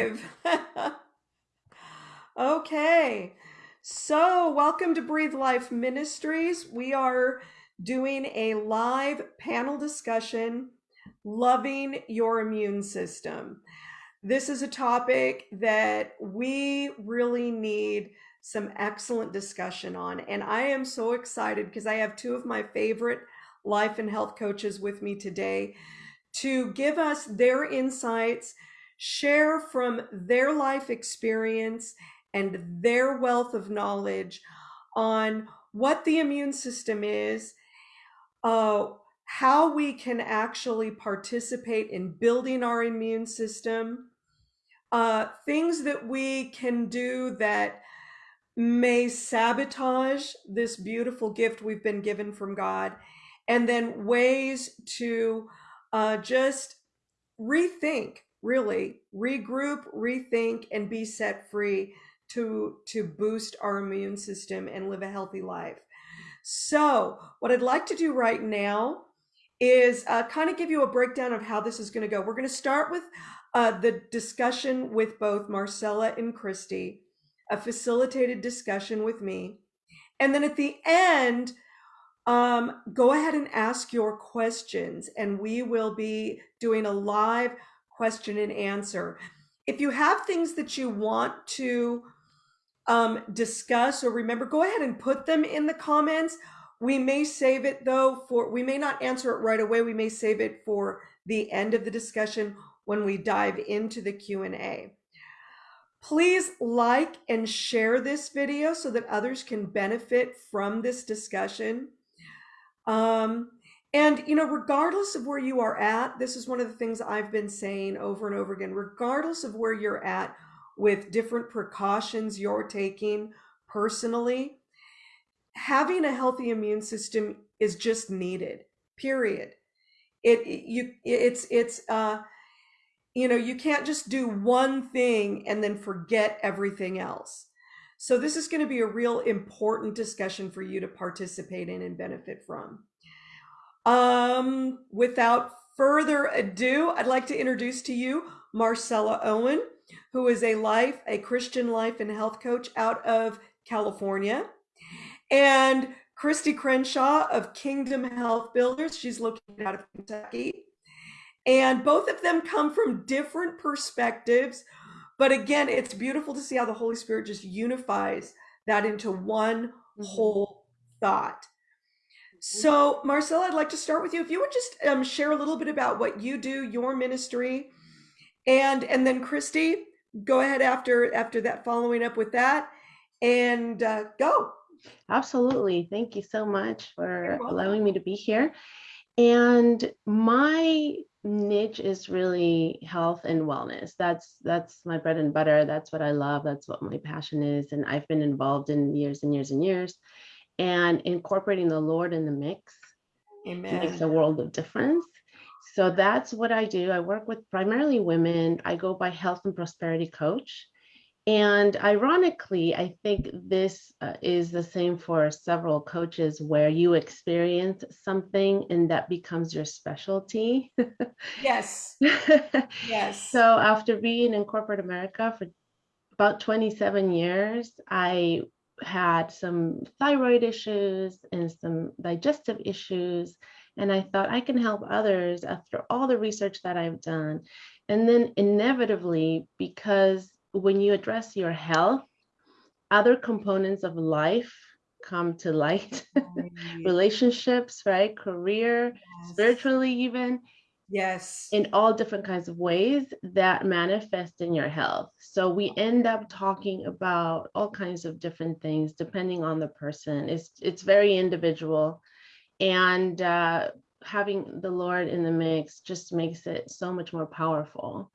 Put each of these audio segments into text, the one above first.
live. okay, so welcome to Breathe Life Ministries. We are doing a live panel discussion, Loving Your Immune System. This is a topic that we really need some excellent discussion on. And I am so excited because I have two of my favorite life and health coaches with me today to give us their insights, share from their life experience and their wealth of knowledge on what the immune system is, uh, how we can actually participate in building our immune system, uh, things that we can do that may sabotage this beautiful gift we've been given from God, and then ways to uh, just rethink, really regroup, rethink, and be set free to to boost our immune system and live a healthy life. So, what I'd like to do right now is uh, kind of give you a breakdown of how this is going to go. We're going to start with uh, the discussion with both Marcella and Christy, a facilitated discussion with me. And then at the end, um, go ahead and ask your questions, and we will be doing a live question and answer. If you have things that you want to um, discuss or remember, go ahead and put them in the comments. We may save it though for, we may not answer it right away. We may save it for the end of the discussion when we dive into the Q&A. Please like and share this video so that others can benefit from this discussion. Um, and, you know, regardless of where you are at, this is one of the things I've been saying over and over again, regardless of where you're at with different precautions you're taking personally, having a healthy immune system is just needed, period. It, you, it's, it's, uh, you know, you can't just do one thing and then forget everything else. So this is going to be a real important discussion for you to participate in and benefit from. Um, without further ado, I'd like to introduce to you Marcella Owen, who is a life, a Christian life and health coach out of California, and Christy Crenshaw of Kingdom Health Builders. She's located out of Kentucky. And both of them come from different perspectives but again, it's beautiful to see how the Holy Spirit just unifies that into one mm-hmm. whole thought. So, Marcella, I'd like to start with you. If you would just um, share a little bit about what you do, your ministry, and and then Christy, go ahead after after that, following up with that, and uh, go. Absolutely. Thank you so much for allowing me to be here. And my niche is really health and wellness. That's that's my bread and butter. That's what I love. That's what my passion is. And I've been involved in years and years and years. And incorporating the Lord in the mix Amen. makes a world of difference. So that's what I do. I work with primarily women. I go by health and prosperity coach. And ironically, I think this uh, is the same for several coaches where you experience something and that becomes your specialty. yes. yes. So after being in corporate America for about 27 years, I had some thyroid issues and some digestive issues. And I thought I can help others after all the research that I've done. And then inevitably, because when you address your health, other components of life come to light relationships right career yes. spiritually even yes. in all different kinds of ways that manifest in your health. So we end up talking about all kinds of different things depending on the person. It's it's very individual. And uh, having the lord in the mix just makes it so much more powerful.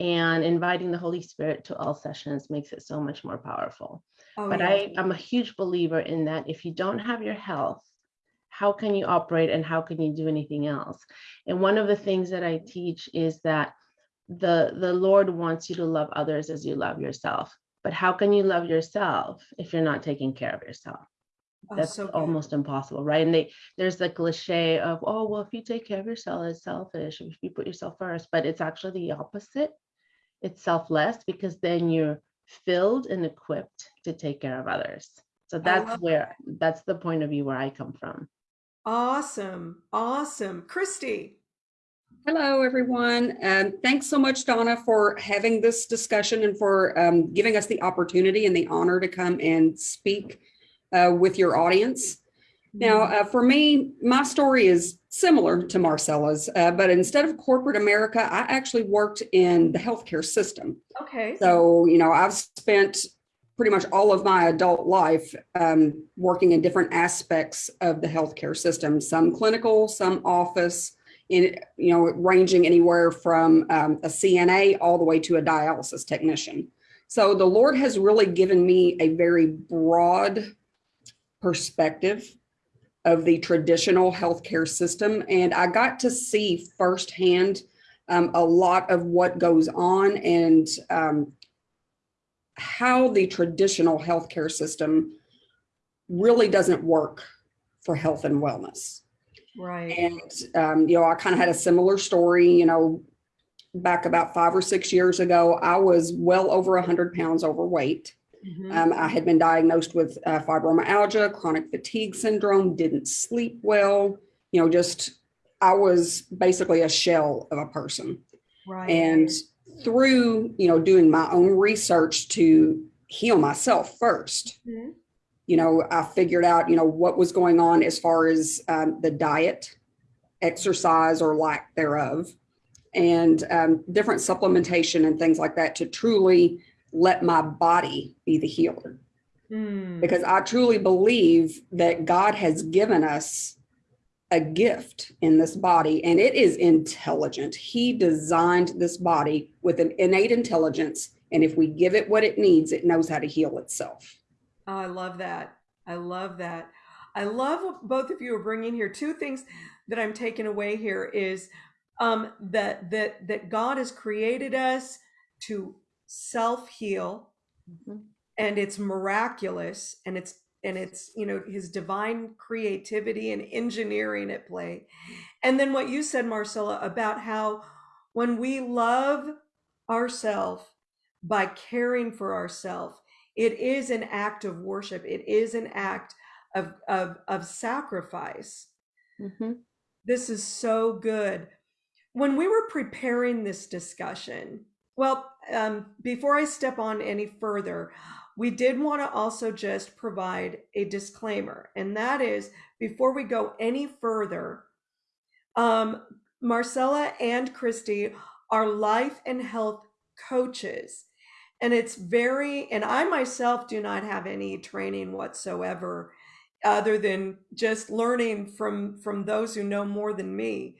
And inviting the Holy Spirit to all sessions makes it so much more powerful. Oh, but yeah. I, I'm a huge believer in that if you don't have your health, how can you operate and how can you do anything else? And one of the things that I teach is that the, the Lord wants you to love others as you love yourself. But how can you love yourself if you're not taking care of yourself? Oh, That's so almost impossible, right? And they there's the cliche of, oh, well, if you take care of yourself, it's selfish if you put yourself first, but it's actually the opposite it's selfless because then you're filled and equipped to take care of others. So that's where that. that's the point of view where I come from. Awesome. Awesome. Christy. Hello, everyone. Um, thanks so much, Donna, for having this discussion and for um, giving us the opportunity and the honor to come and speak uh, with your audience. Now, mm-hmm. uh, for me, my story is similar to Marcella's, uh, but instead of corporate America, I actually worked in the healthcare system. Okay. So, you know, I've spent pretty much all of my adult life um, working in different aspects of the healthcare system, some clinical, some office, in you know ranging anywhere from um, a CNA all the way to a dialysis technician. So the Lord has really given me a very broad perspective of the traditional healthcare system, and I got to see firsthand um, a lot of what goes on and um, how the traditional healthcare system really doesn't work for health and wellness. Right. And, um, you know, I kind of had a similar story, you know, back about five or six years ago, I was well over 100 pounds overweight. Mm-hmm. Um, I had been diagnosed with uh, fibromyalgia, chronic fatigue syndrome, didn't sleep well, you know, just I was basically a shell of a person. Right. And through, you know, doing my own research to heal myself 1st mm-hmm you know, I figured out, you know, what was going on as far as um, the diet, exercise or lack thereof, and um, different supplementation and things like that to truly let my body be the healer. Mm. Because I truly believe that God has given us a gift in this body and it is intelligent. He designed this body with an innate intelligence. And if we give it what it needs, it knows how to heal itself. Oh, I love that. I love that. I love what both of you are bringing here. Two things that I'm taking away here is um, that that that God has created us to self heal, mm-hmm. and it's miraculous, and it's and it's you know His divine creativity and engineering at play. And then what you said, Marcella, about how when we love ourselves by caring for ourselves it is an act of worship. It is an act of of, of sacrifice. Mm-hmm. This is so good. When we were preparing this discussion, well, um, before I step on any further, we did want to also just provide a disclaimer, and that is before we go any further, um, Marcella and Christy are life and health coaches. And it's very and i myself do not have any training whatsoever other than just learning from from those who know more than me.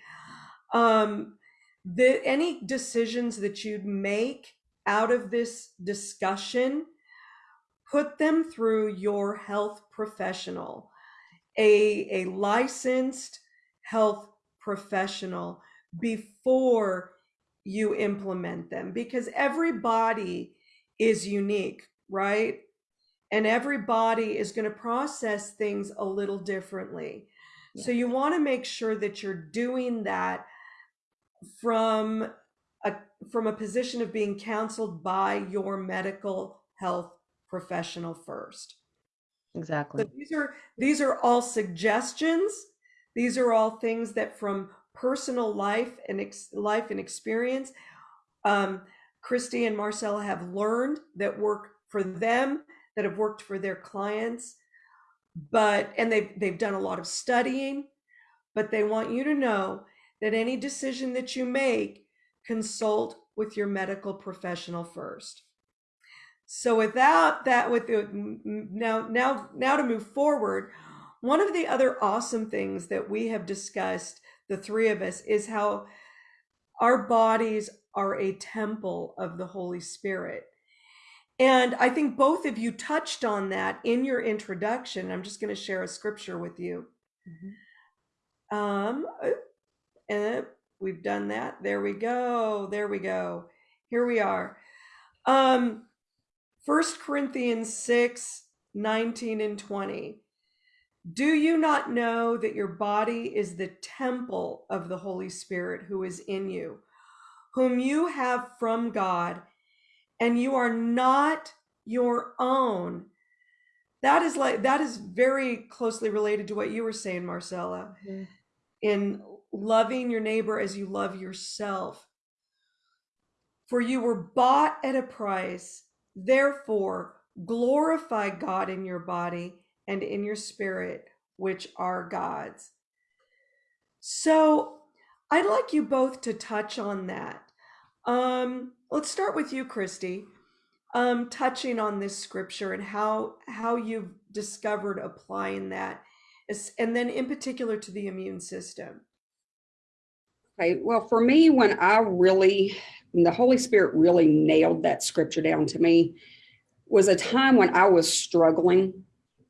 Um the any decisions that you'd make out of this discussion put them through your health professional a a licensed health professional before you implement them because everybody is unique, right? And everybody is going to process things a little differently. Yeah. So you want to make sure that you're doing that from a from a position of being counseled by your medical health professional first. Exactly. So these are these are all suggestions. These are all things that from personal life and ex, life and experience um, Christy and Marcella have learned that work for them, that have worked for their clients, but and they've they've done a lot of studying, but they want you to know that any decision that you make, consult with your medical professional first. So without that, with the, now now now to move forward, one of the other awesome things that we have discussed, the three of us, is how our bodies are a temple of the Holy Spirit. And I think both of you touched on that in your introduction. I'm just going to share a scripture with you. Mm-hmm. Um, and we've done that. There we go. There we go. Here we are. Um, First Corinthians 6, 19 and 20. Do you not know that your body is the temple of the Holy Spirit who is in you? whom you have from God, and you are not your own. That is like that is very closely related to what you were saying, Marcella, Mhm. in loving your neighbor as you love yourself. For you were bought at a price. Therefore, glorify God in your body and in your spirit, which are God's. So, I'd like you both to touch on that. Um, let's start with you, Christy. Um, touching on this scripture and how how you've discovered applying that, and then in particular to the immune system. Okay, well, for me, when I really, when the Holy Spirit really nailed that scripture down to me, was a time when I was struggling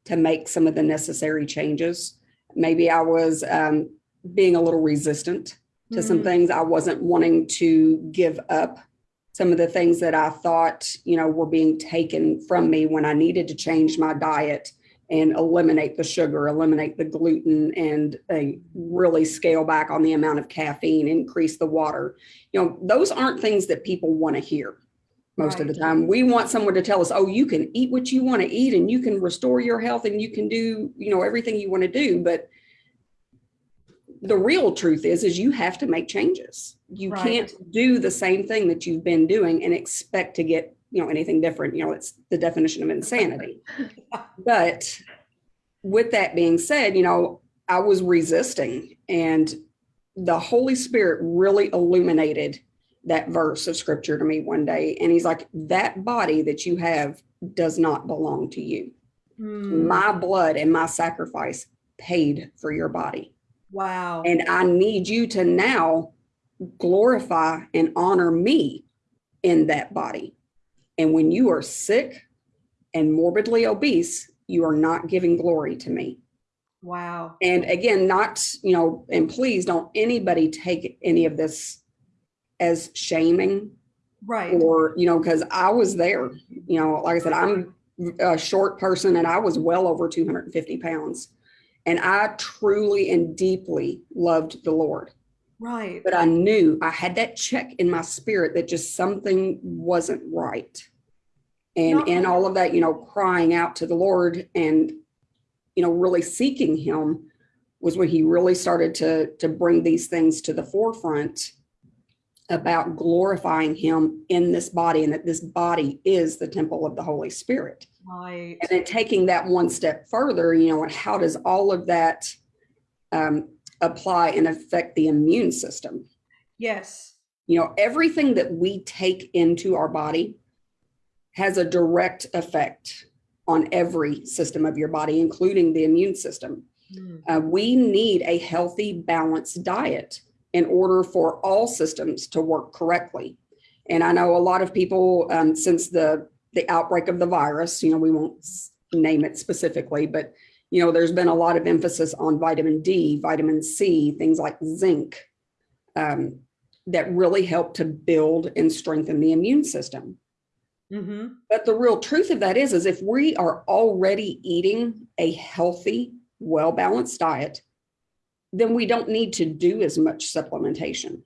to make some of the necessary changes. Maybe I was um, being a little resistant to some Mm. things. I wasn't wanting to give up some of the things that I thought, you know, were being taken from me when I needed to change my diet and eliminate the sugar, eliminate the gluten, and uh, really scale back on the amount of caffeine, increase the water. You know, those aren't things that people want to hear most of the time. We want someone to tell us, oh, you can eat what you want to eat and you can restore your health and you can do, you know, everything you want to do. But the real truth is, is you have to make changes. You Right. can't do the same thing that you've been doing and expect to get, you know, anything different. You know, it's the definition of insanity. But with that being said, you know, I was resisting and the Holy Spirit really illuminated that verse of scripture to me one day. And he's like, that body that you have does not belong to you. Mm, My blood and my sacrifice paid for your body. wow. And I need you to now glorify and honor me in that body. And when you are sick and morbidly obese, you are not giving glory to me. wow. And again, not, you know, and please don't anybody take any of this as shaming Right. or, you know, because I was there, you know, like I said, I'm a short person and I was well over 250 pounds. And I truly and deeply loved the Lord. Right. But I knew I had that check in my spirit that just something wasn't right. And in all of that, you know, crying out to the Lord and, you know, really seeking him was when he really started to to bring these things to the forefront about glorifying him in this body and that this body is the temple of the Holy Spirit Right. and then taking that one step further you know and how does all of that um, apply and affect the immune system. Yes. you know everything that we take into our body has a direct effect on every system of your body including the immune system. Mm, uh, we need a healthy balanced diet in order for all systems to work correctly. And i know a lot of people um, since the the outbreak of the virus you know we won't name it specifically but you know there's been a lot of emphasis on vitamin d vitamin c things like zinc um, that really help to build and strengthen the immune system Mm-hmm. but the real truth of that is, is if we are already eating a healthy, well balanced diet, then we don't need to do as much supplementation.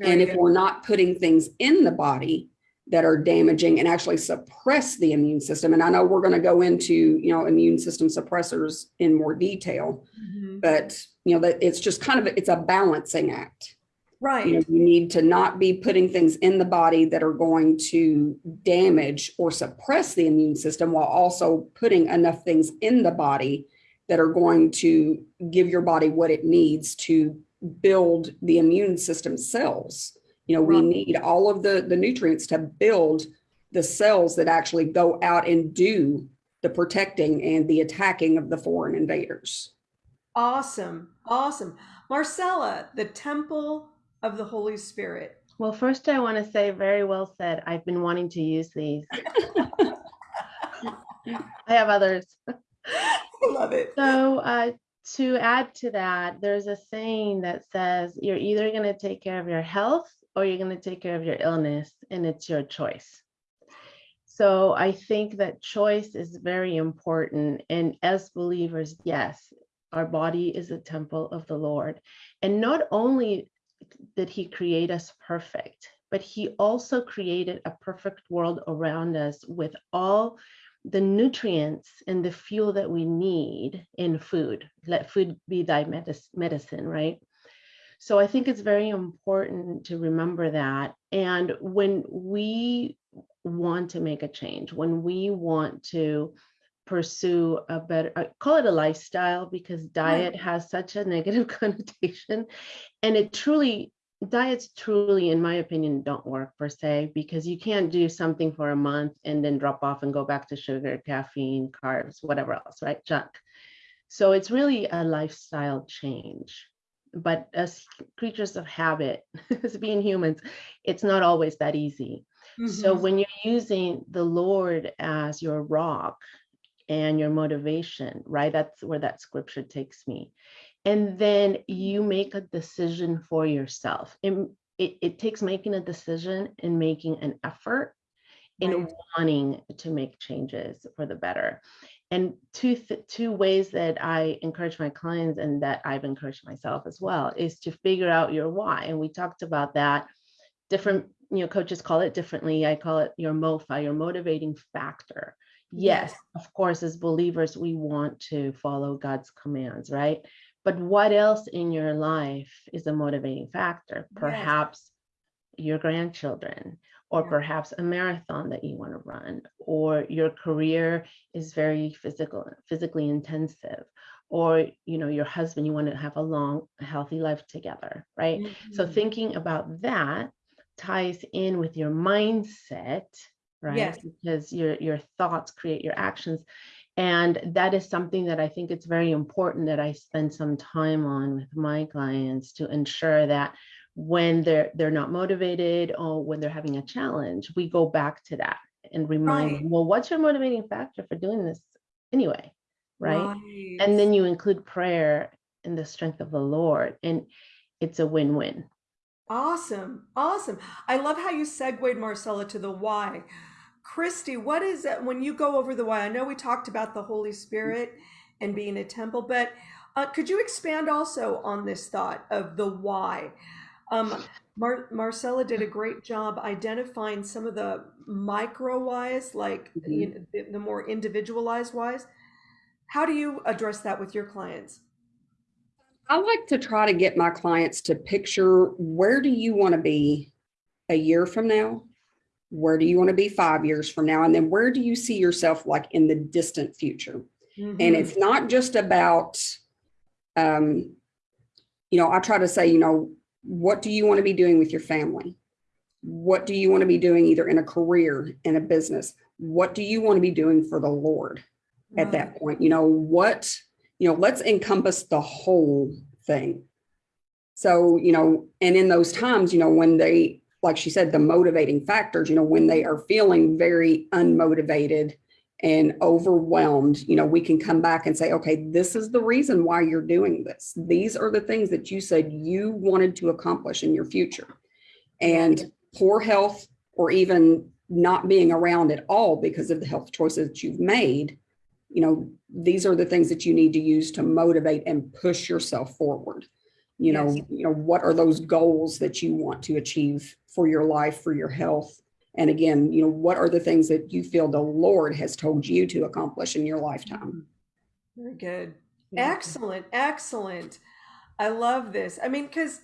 and if we're not putting things in the body that are damaging and actually suppress the immune system, and I know we're going to go into, you know, immune system suppressors in more detail, Mhm. but you know that it's just kind of it's a balancing act you know Right. you need to not be putting things in the body that are going to damage or suppress the immune system while also putting enough things in the body that are going to give your body what it needs to build the immune system cells you know we need all of the the nutrients to build the cells that actually go out and do the protecting and the attacking of the foreign invaders Awesome. Awesome. Marcella, the temple of the Holy Spirit. Well, first I want to say very well said. I've been wanting to use these. I have others. I love it. So uh, to add to that, there's a saying that says you're either going to take care of your health or you're going to take care of your illness, and it's your choice. So I think that choice is very important. And as believers, yes, our body is a temple of the Lord. And not only did he create us perfect, but he also created a perfect world around us with all the nutrients and the fuel that we need in food. Let food be thy medicine, right? So I think it's very important to remember that. And when we want to make a change, when we want to pursue a better, I call it a lifestyle because diet has such a negative connotation. And it truly, diets truly, in my opinion, don't work per se, because you can't do something for a month and then drop off and go back to sugar, caffeine, carbs, whatever else, right? Junk. So it's really a lifestyle change. But as creatures of habit, as being humans, it's not always that easy. Mm -hmm. So mm-hmm. when you're using the Lord as your rock and your motivation, right? That's where that scripture takes me. And then you make a decision for yourself. It, it, it takes making a decision and making an effort in right. wanting to make changes for the better. And two, two ways that I encourage my clients and that I've encouraged myself as well is to figure out your why. And we talked about that. Different, you know, coaches call it differently. I call it your MOFA, your motivating factor yes, of course, as believers, we want to follow God's commands, right? But what else in your life is a motivating factor? Perhaps yes. your grandchildren, or perhaps a marathon that you want to run, or your career is very physical, physically intensive, or you know, your husband, you want to have a long, healthy life together, right? Mm -hmm. So mm-hmm. thinking about that ties in with your mindset right? Yes. Because your your thoughts create your actions. And that is something that I think it's very important that I spend some time on with my clients to ensure that when they're they're not motivated or when they're having a challenge, we go back to that and remind right. them, well, what's your motivating factor for doing this anyway? Right? right. And then you include prayer and the strength of the Lord. And it's a win-win. Awesome. Awesome. I love how you segued Marcella to the why Christy, what is it when you go over the why? I know we talked about the Holy Spirit and being a temple, but uh, could you expand also on this thought of the why? Um, Mar Marcella did a great job identifying some of the micro whys, like mm -hmm. you know, the, the more individualized whys. How do you address that with your clients? I like to try to get my clients to picture where do you want to be a year from now? where do you want to be five years from now? And then where do you see yourself like in the distant future? Mm -hmm. And it's not just about, um, you know, I try to say, you know, what do you want to be doing with your family? What do you want to be doing either in a career, in a business? What do you want to be doing for the Lord at that mm. point? You know, what, you know, let's encompass the whole thing. So, you know, and in those times, you know, when they like she said, the motivating factors, you know, when they are feeling very unmotivated and overwhelmed, you know, we can come back and say, okay, this is the reason why you're doing this. These are the things that you said you wanted to accomplish in your future. And poor health or even not being around at all because of the health choices that you've made, you know, these are the things that you need to use to motivate and push yourself forward. You yes. know, you know, what are those goals that you want to achieve for your life, for your health. And again, you know, what are the things that you feel the Lord has told you to accomplish in your lifetime? Very good. Excellent. Excellent. I love this. I mean, because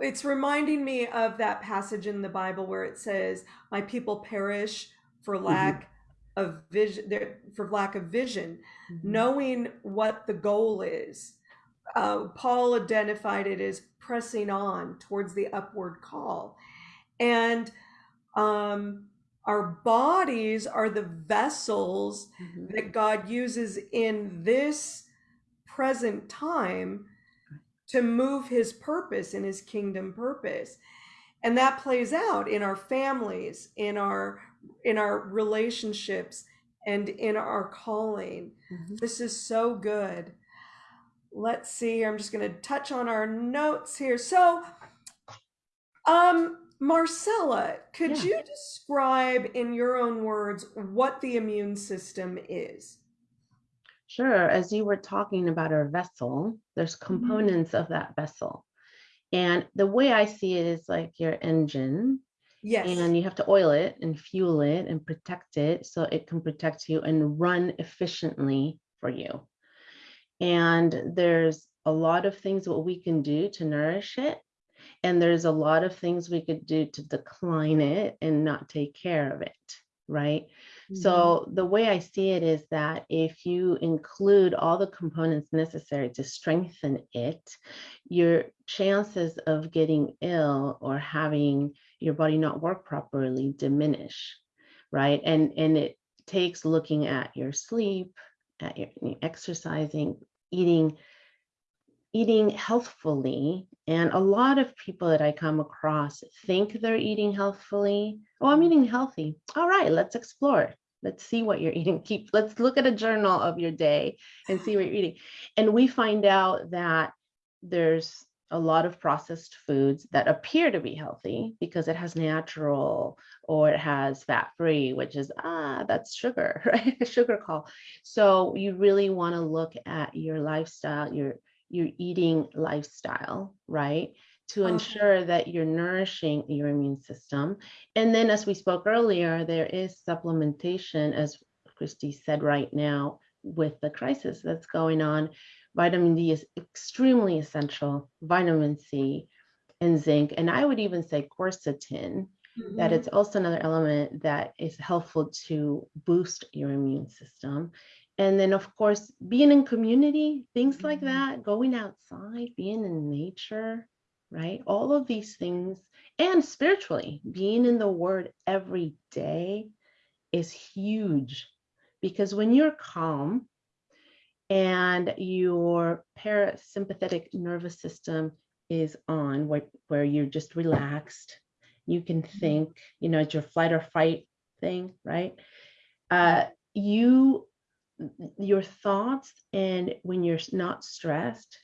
it's reminding me of that passage in the Bible where it says, My people perish for mm-hmm. lack mm-hmm. of vision, for lack of vision, mm-hmm. knowing what the goal is. Uh, Paul identified it as pressing on towards the upward call. And um, our bodies are the vessels mm-hmm. that God uses in this present time to move his purpose in his kingdom purpose. And that plays out in our families, in our in our relationships and in our calling. Mm-hmm. This is so good let's see, I'm just going to touch on our notes here. So, um, Marcella, could yeah. you describe in your own words what the immune system is? Sure. As you were talking about our vessel, there's mm-hmm. components mm -hmm. of that vessel. And the way I see it is like your engine, Yes. and you have to oil it and fuel it and protect it so it can protect you and run efficiently for you. And there's a lot of things what we can do to nourish it. And there's a lot of things we could do to decline it and not take care of it, right? Mhm. So the way I see it is that if you include all the components necessary to strengthen it, your chances of getting ill or having your body not work properly diminish, right? And and it takes looking at your sleep, at your exercising, eating eating healthfully and a lot of people that i come across think they're eating healthfully. Oh i'm eating healthy. All right let's explore. Let's see what you're eating. Keep let's look at a journal of your day and see what you're eating. And we find out that there's a lot of processed foods that appear to be healthy because it has natural or it has fat free which is ah that's sugar right? Sugar call. So you really want to look at your lifestyle your your eating lifestyle, right? To Uh-huh. ensure that you're nourishing your immune system. And then, as we spoke earlier, there is supplementation, as Christy said right now, with the crisis that's going on. Vitamin D is extremely essential, vitamin C and zinc, and I would even say quercetin, that Mhm. it's also another element that is helpful to boost your immune system. And then, of course, being in community, things like Mhm. that, going outside, being in nature, right? All of these things, and spiritually, being in the word every day is huge because when you're calm and your parasympathetic nervous system is on, where, where you're just relaxed, you can think, you know, it's your flight or fight thing, right? Uh, you, your thoughts and when you're not stressed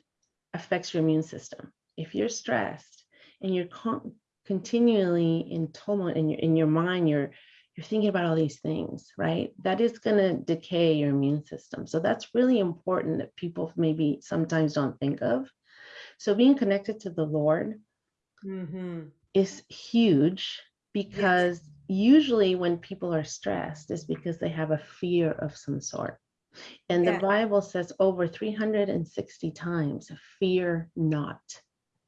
affects your immune system. If you're stressed and you're con- continually in tumult in your in your mind, you're you're thinking about all these things, right? That is going to decay your immune system. So that's really important that people maybe sometimes don't think of. So being connected to the Lord Mhm. is huge because usually when people are stressed is because they have a fear of some sort. And Yeah. the Bible says over 360 times, fear not,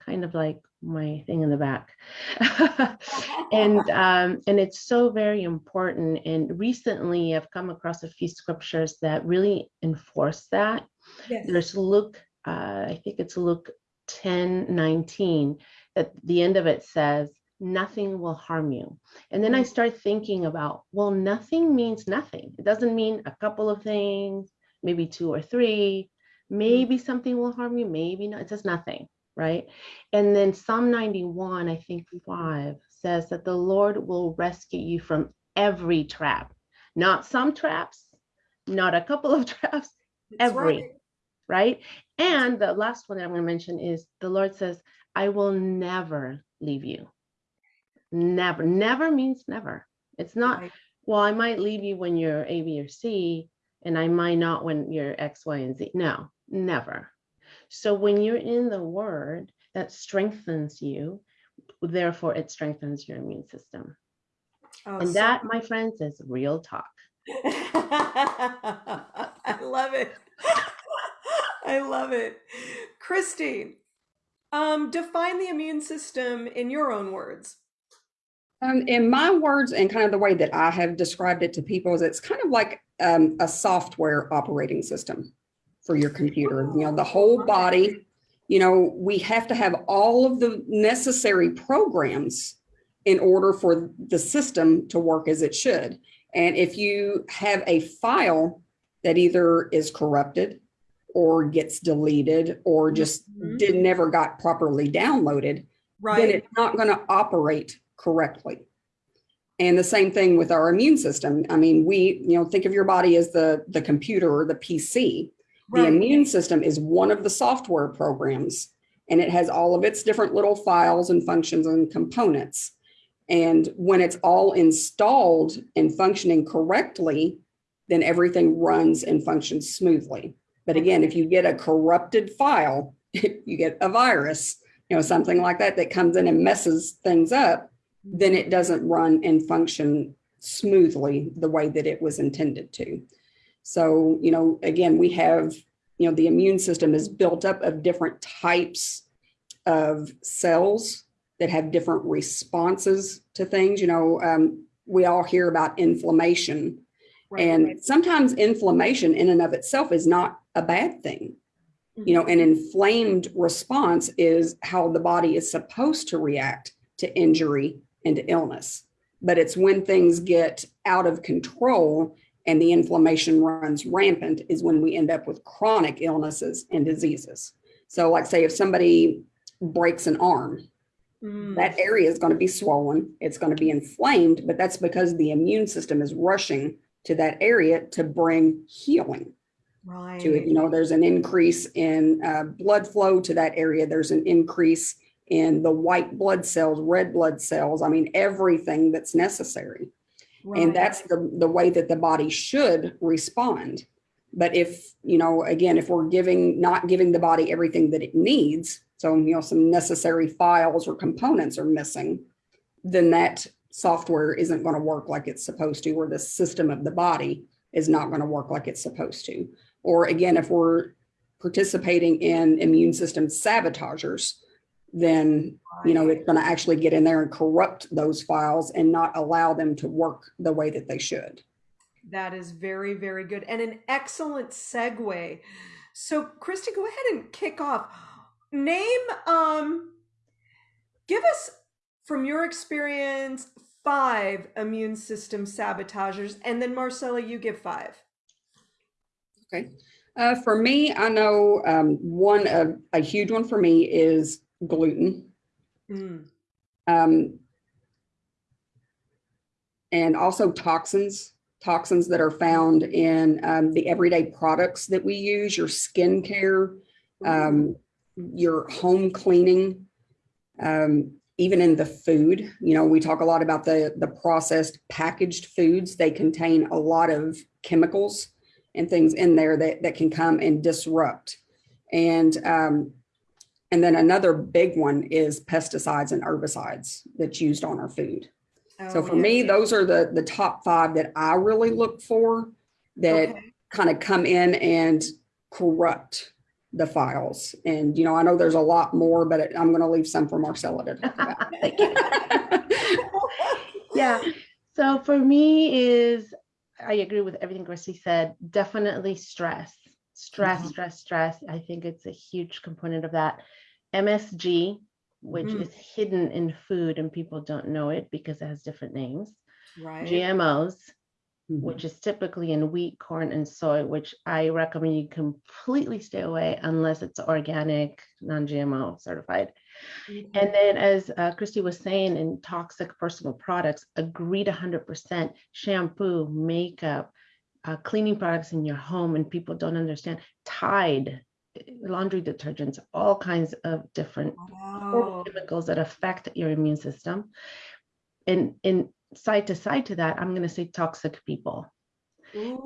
kind of like my thing in the back. and um, and it's so very important. And recently I've come across a few scriptures that really enforce that. Yes. There's Luke, uh, I think it's Luke 10, 19, at the end of it says, nothing will harm you. And then I Mm. start thinking about, well, nothing means nothing. It doesn't mean a couple of things, maybe two or three, maybe something will harm you, maybe not. It says nothing, right? And then Psalm 91, I think five, says that the Lord will rescue you from every trap, not some traps, not a couple of traps, That's every right. right? And the last one that I'm going to mention is the Lord says, I will never leave you. Never, never means never. It's not, Right. well, I might leave you when you're A, B, or C, and I might not when you're X, Y, and Z. No, never. So when you're in the word, that strengthens you. Therefore, it strengthens your immune system. Oh, And so- that, my friends, is real talk. I love it. I love it. Christy, um, define the immune system in your own words. Um, in my words, and kind of the way that I have described it to people, is it's kind of like um, a software operating system for your computer. You know, the whole body. You know, we have to have all of the necessary programs in order for the system to work as it should. And if you have a file that either is corrupted or gets deleted or just Mhm. did never got properly downloaded, right. then it's not going to operate correctly. And the same thing with our immune system. I mean, we, you know, think of your body as the the computer or the PC. The immune system is one of the software programs and it has all of its different little files and functions and components. And when it's all installed and functioning correctly, then everything runs and functions smoothly. But again, if you get a corrupted file, you get a virus, you know, something like that that comes in and messes things up, then it doesn't run and function smoothly the way that it was intended to. So, you know, again, we have, you know, the immune system is built up of different types of cells that have different responses to things. You know, um, we all hear about inflammation, Right, and right. sometimes inflammation in and of itself is not a bad thing. You know, an inflamed response is how the body is supposed to react to injury and to illness. But it's when things get out of control and the inflammation runs rampant is when we end up with chronic illnesses and diseases. So, like, say, if somebody breaks an arm, Mm, that area is going to be swollen, it's going to be inflamed, but that's because the immune system is rushing to that area to bring healing right. to it. You know, there's an increase in uh, blood flow to that area. There's an increase in the white blood cells, red blood cells. I mean, everything that's necessary. right. And that's the, the way that the body should respond. But if, you know, again, if we're giving, not giving the body everything that it needs, so, you know, some necessary files or components are missing, then that software isn't going to work like it's supposed to, or the system of the body is not going to work like it's supposed to. Or again, if we're participating in immune system sabotagers, then you know it's going to actually get in there and corrupt those files and not allow them to work the way that they should. That is very, very good and an excellent segue. So, Christy, go ahead and kick off. Name, um, give us from your experience five immune system sabotagers, and then Marcella, you give five. Okay. Uh, for me, I know um, one of a huge one for me is gluten. Mm, Um, and also toxins, toxins that are found in um, the everyday products that we use, your skincare, um, your home cleaning, um, even in the food. You know, we talk a lot about the the processed packaged foods. They contain a lot of chemicals and things in there that that can come and disrupt. And um, and then another big one is pesticides and herbicides that's used on our food. So Oh, for yeah. me, those are the the top five that I really look for that Okay. kind of come in and corrupt the files. And you know, I know there's a lot more, but I'm going to leave some for Marcella to talk about. Thank you. yeah. So for me is I agree with everything Christy said. Definitely stress. Stress, Mhm. stress, stress. I think it's a huge component of that. MSG, which Mhm. is hidden in food and people don't know it because it has different names. right. GMOs, Mhm. which is typically in wheat, corn, and soy, which I recommend you completely stay away unless it's organic, non-GMO certified. Mhm. And then, as uh, Christy was saying, in toxic personal products, agreed 100% shampoo, makeup, uh, cleaning products in your home, and people don't understand. Tide, eh, laundry detergents, all kinds of different Wow. chemicals that affect your immune system. And in side to side to that, I'm going to say toxic people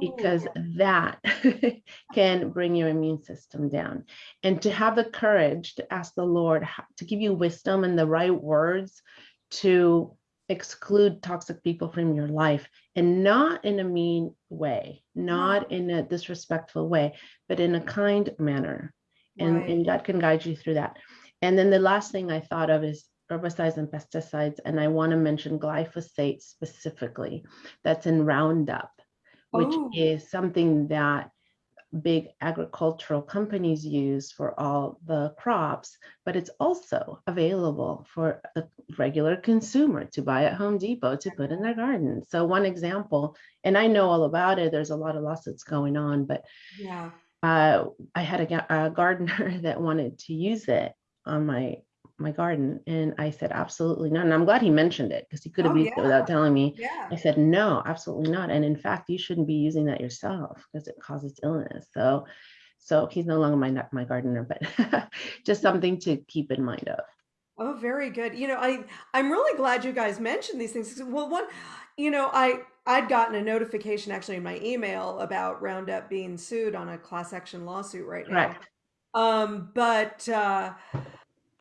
because that can bring your immune system down. And to have the courage to ask the Lord to give you wisdom and the right words to exclude toxic people from your life and not in a mean way, not in a disrespectful way, but in a kind manner. And, Right. and God can guide you through that. And then the last thing I thought of is herbicides and pesticides. And I want to mention glyphosate specifically. That's in Roundup which Oh. is something that big agricultural companies use for all the crops, but it's also available for the regular consumer to buy at Home Depot to put in their garden. So one example, and I know all about it, there's a lot of lawsuits going on, but Yeah. uh, I had a, a gardener that wanted to use it on my my garden, and I said absolutely not. And I'm glad he mentioned it because he could have Oh, used it without telling me. Yeah. I said, no, absolutely not. And in fact, you shouldn't be using that yourself because it causes illness. So, so he's no longer my my gardener, but just something to keep in mind of. Oh, very good. You know, I I'm really glad you guys mentioned these things. Well, one, you know, I I'd gotten a notification actually in my email about Roundup being sued on a class action lawsuit right now. Correct. Um, but uh,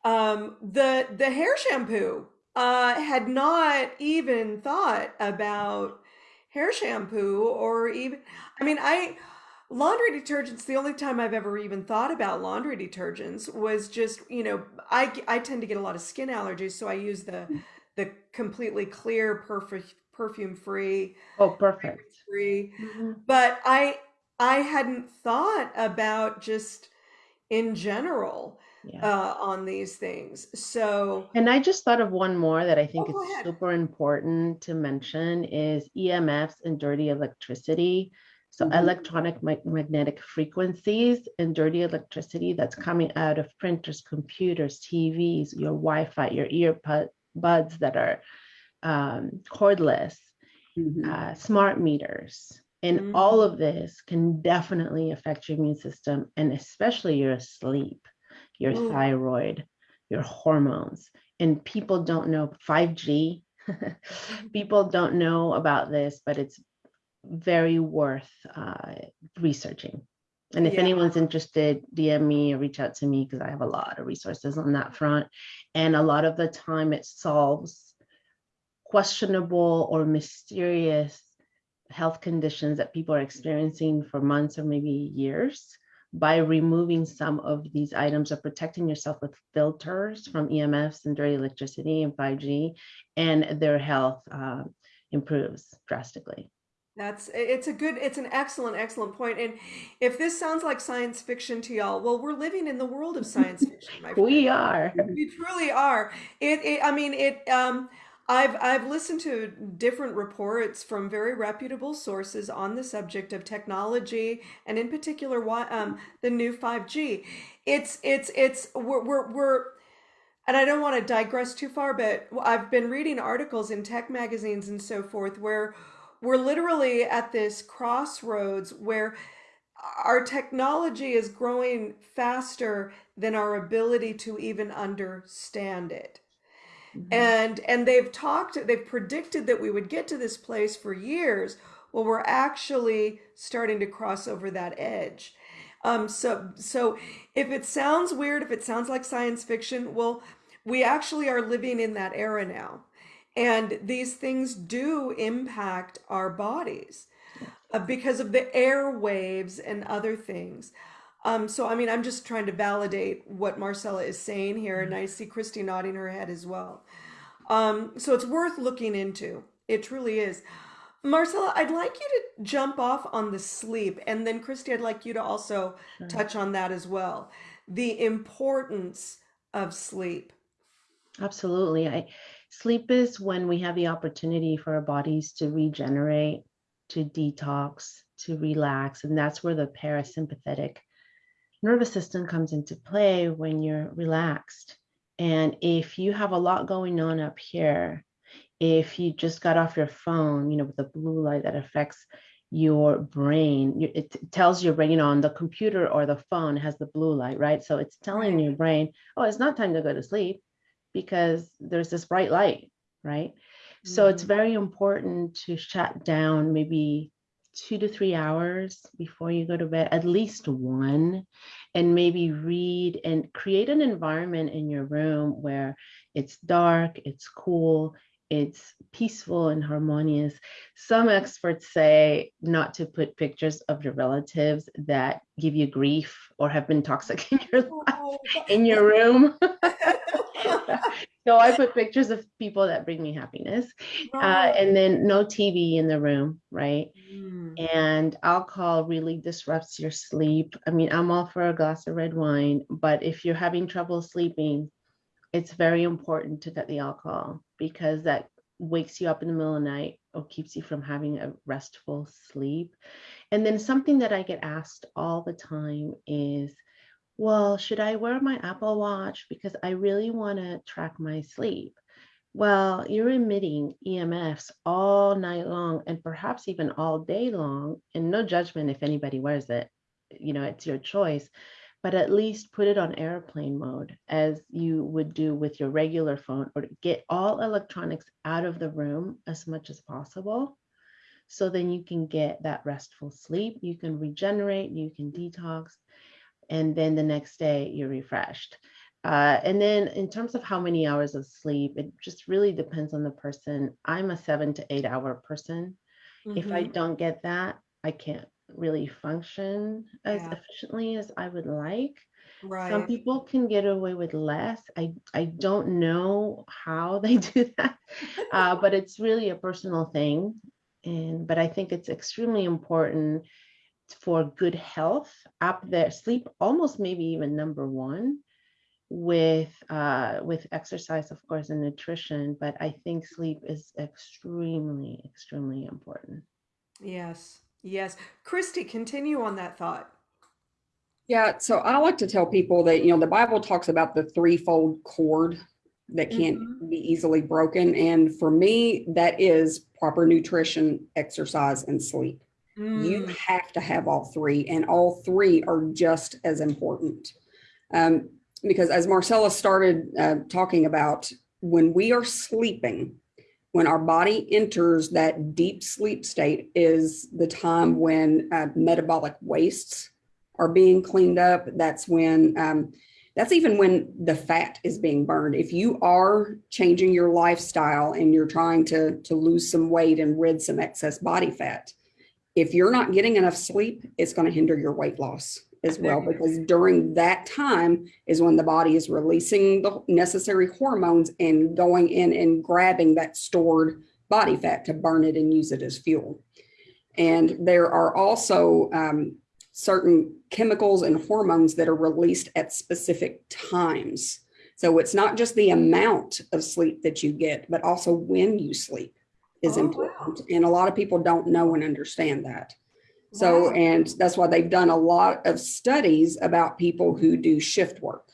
Um, the the hair shampoo. Uh, had not even thought about hair shampoo or even. I mean, I laundry detergents. The only time I've ever even thought about laundry detergents was just you know I I tend to get a lot of skin allergies, so I use the the completely clear, perfect perfume free Oh, perfect. free Mhm. but i i hadn't thought about just in general Yeah. uh on these things so And I just thought of one more that I oh think go is super important to mention is EMFs and dirty electricity. So Mhm. electronic mag- magnetic frequencies and dirty electricity that's coming out of printers, computers, TVs, your Wi-Fi, your earbud buds that are um, cordless, Mhm. uh, smart meters. And Mhm. all of this can definitely affect your immune system and especially your sleep, your Ooh. thyroid, your hormones. And people don't know 5G. people don't know about this, but it's very worth uh, researching. And if Yeah. anyone's interested, DM me or reach out to me because I have a lot of resources on that front. And a lot of the time it solves questionable or mysterious health conditions that people are experiencing for months or maybe years by removing some of these items or protecting yourself with filters from EMFs and dirty electricity and 5G, and their health uh, improves drastically. That's it's a good it's an excellent excellent point and if this sounds like science fiction to y'all well we're living in the world of science fiction my friend We are. We truly are. It, it I mean it um I've I've listened to different reports from very reputable sources on the subject of technology and in particular why um the new 5G. It's it's it's we're we're, we're and I don't want to digress too far, but I've been reading articles in tech magazines and so forth where we're literally at this crossroads where our technology is growing faster than our ability to even understand it. Mhm. And and they've talked they've predicted that we would get to this place for years. Well, we're actually starting to cross over that edge. Um, so so if it sounds weird, if it sounds like science fiction, well, we actually are living in that era now. And these things do impact our bodies uh, because of the airwaves and other things. Um, so, I mean, I'm just trying to validate what Marcella is saying here, and I see Christy nodding her head as well. Um, so it's worth looking into. It truly is. Marcella, I'd like you to jump off on the sleep, and then Christy, I'd like you to also Sure. touch on that as well. The importance of sleep. Absolutely. I sleep is when we have the opportunity for our bodies to regenerate, to detox, to relax, and that's where the parasympathetic nervous system comes into play when you're relaxed. And if you have a lot going on up here, if you just got off your phone, you know, with the blue light that affects your brain, it tells your brain, you know, on the computer or the phone has the blue light, right? So it's telling your brain, oh, it's not time to go to sleep because there's this bright light, right? So it's Mhm. very important to shut down maybe two to three hours before you go to bed, at least one, and maybe read and create an environment in your room where it's dark, it's cool, it's peaceful and harmonious. Some experts say not to put pictures of your relatives that give you grief or have been toxic in your life Oh, in your room. so I put pictures of people that bring me happiness. Uh, and then no TV in the room, right? Mm. And alcohol really disrupts your sleep. I mean, I'm all for a glass of red wine, but if you're having trouble sleeping, it's very important to cut the alcohol because that wakes you up in the middle of the night or keeps you from having a restful sleep. And then something that I get asked all the time is, well, should I wear my Apple Watch because I really want to track my sleep? Well, you're emitting EMFs all night long and perhaps even all day long, and no judgment if anybody wears it. You know, it's your choice, but at least put it on airplane mode as you would do with your regular phone or get all electronics out of the room as much as possible. So then you can get that restful sleep, you can regenerate, you can detox, and then the next day you're refreshed. Uh, and then in terms of how many hours of sleep, it just really depends on the person. I'm a seven to eight hour person. If I Mhm. don't get that, I can't really function as Yeah. efficiently as I would like. Right. Some people can get away with less. I I don't know how they do that, uh, but it's really a personal thing. And but I think it's extremely important for good health up there. Sleep almost maybe even number one with uh, with exercise, of course, and nutrition. But I think sleep is extremely extremely important. Yes. Yes. Christy, continue on that thought. Yeah, so I like to tell people that, you know, the Bible talks about the threefold cord that can't Mhm. be easily broken. And for me, that is proper nutrition, exercise, and sleep. You Mm, have to have all three, and all three are just as important. Um, because as Marcella started uh, talking about, when we are sleeping, when our body enters that deep sleep state, is the time when uh, metabolic wastes are being cleaned up. That's when, um, that's even when the fat is being burned. If you are changing your lifestyle and you're trying to, to lose some weight and rid some excess body fat, if you're not getting enough sleep, it's going to hinder your weight loss as well, because during that time is when the body is releasing the necessary hormones and going in and grabbing that stored body fat to burn it and use it as fuel. And there are also um, certain chemicals and hormones that are released at specific times. So it's not just the amount of sleep that you get, but also when you sleep is Oh, wow. important. And a lot of people don't know and understand that. So, Wow. and that's why they've done a lot of studies about people who do shift work.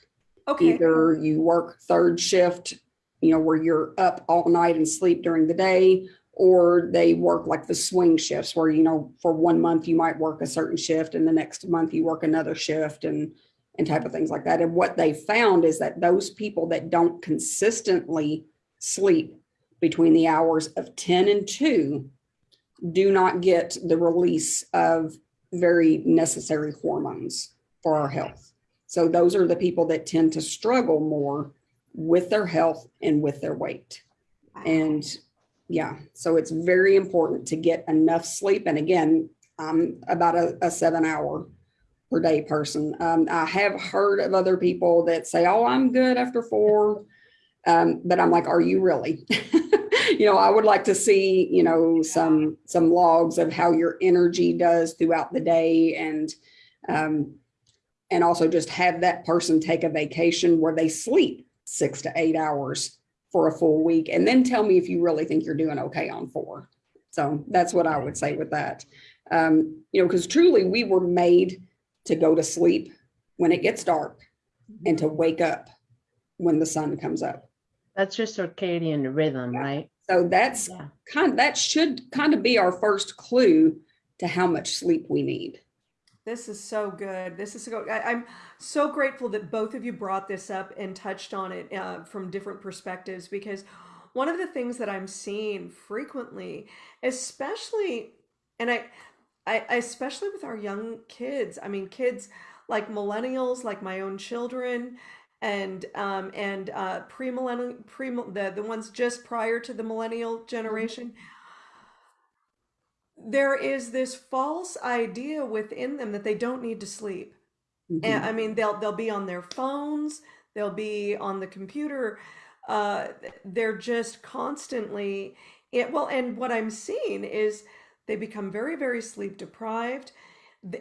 Okay. Either you work third shift, you know, where you're up all night and sleep during the day, or they work like the swing shifts where, you know, for one month you might work a certain shift and the next month you work another shift and and type of things like that. And what they found is that those people that don't consistently sleep between the hours of 10 and 2 do not get the release of very necessary hormones for our health. So those are the people that tend to struggle more with their health and with their weight. And yeah, so it's very important to get enough sleep. And again, I'm about a, a seven hour per day person. Um, I have heard of other people that say, oh, I'm good after four. Um, but I'm like, are you really? you know, I would like to see, you know, some some logs of how your energy does throughout the day and um, and also just have that person take a vacation where they sleep six to eight hours for a full week and then tell me if you really think you're doing okay on four. So that's what I would say with that. Um, you know, because truly we were made to go to sleep when it gets dark and to wake up when the sun comes up. That's your circadian rhythm, Yeah. right? So that's Yeah. kind that should kind of be our first clue to how much sleep we need. This is so good. This is so good. I, I'm so grateful that both of you brought this up and touched on it uh, from different perspectives because one of the things that I'm seeing frequently, especially, and I, I especially with our young kids. I mean, kids like millennials, like my own children, and um, and uh, pre-millennial, pre the the ones just prior to the millennial generation there is this false idea within them that they don't need to sleep. And Mhm. I mean, they'll they'll be on their phones, they'll be on the computer. Uh, they're just constantly it, well, and what I'm seeing is they become very, very sleep deprived,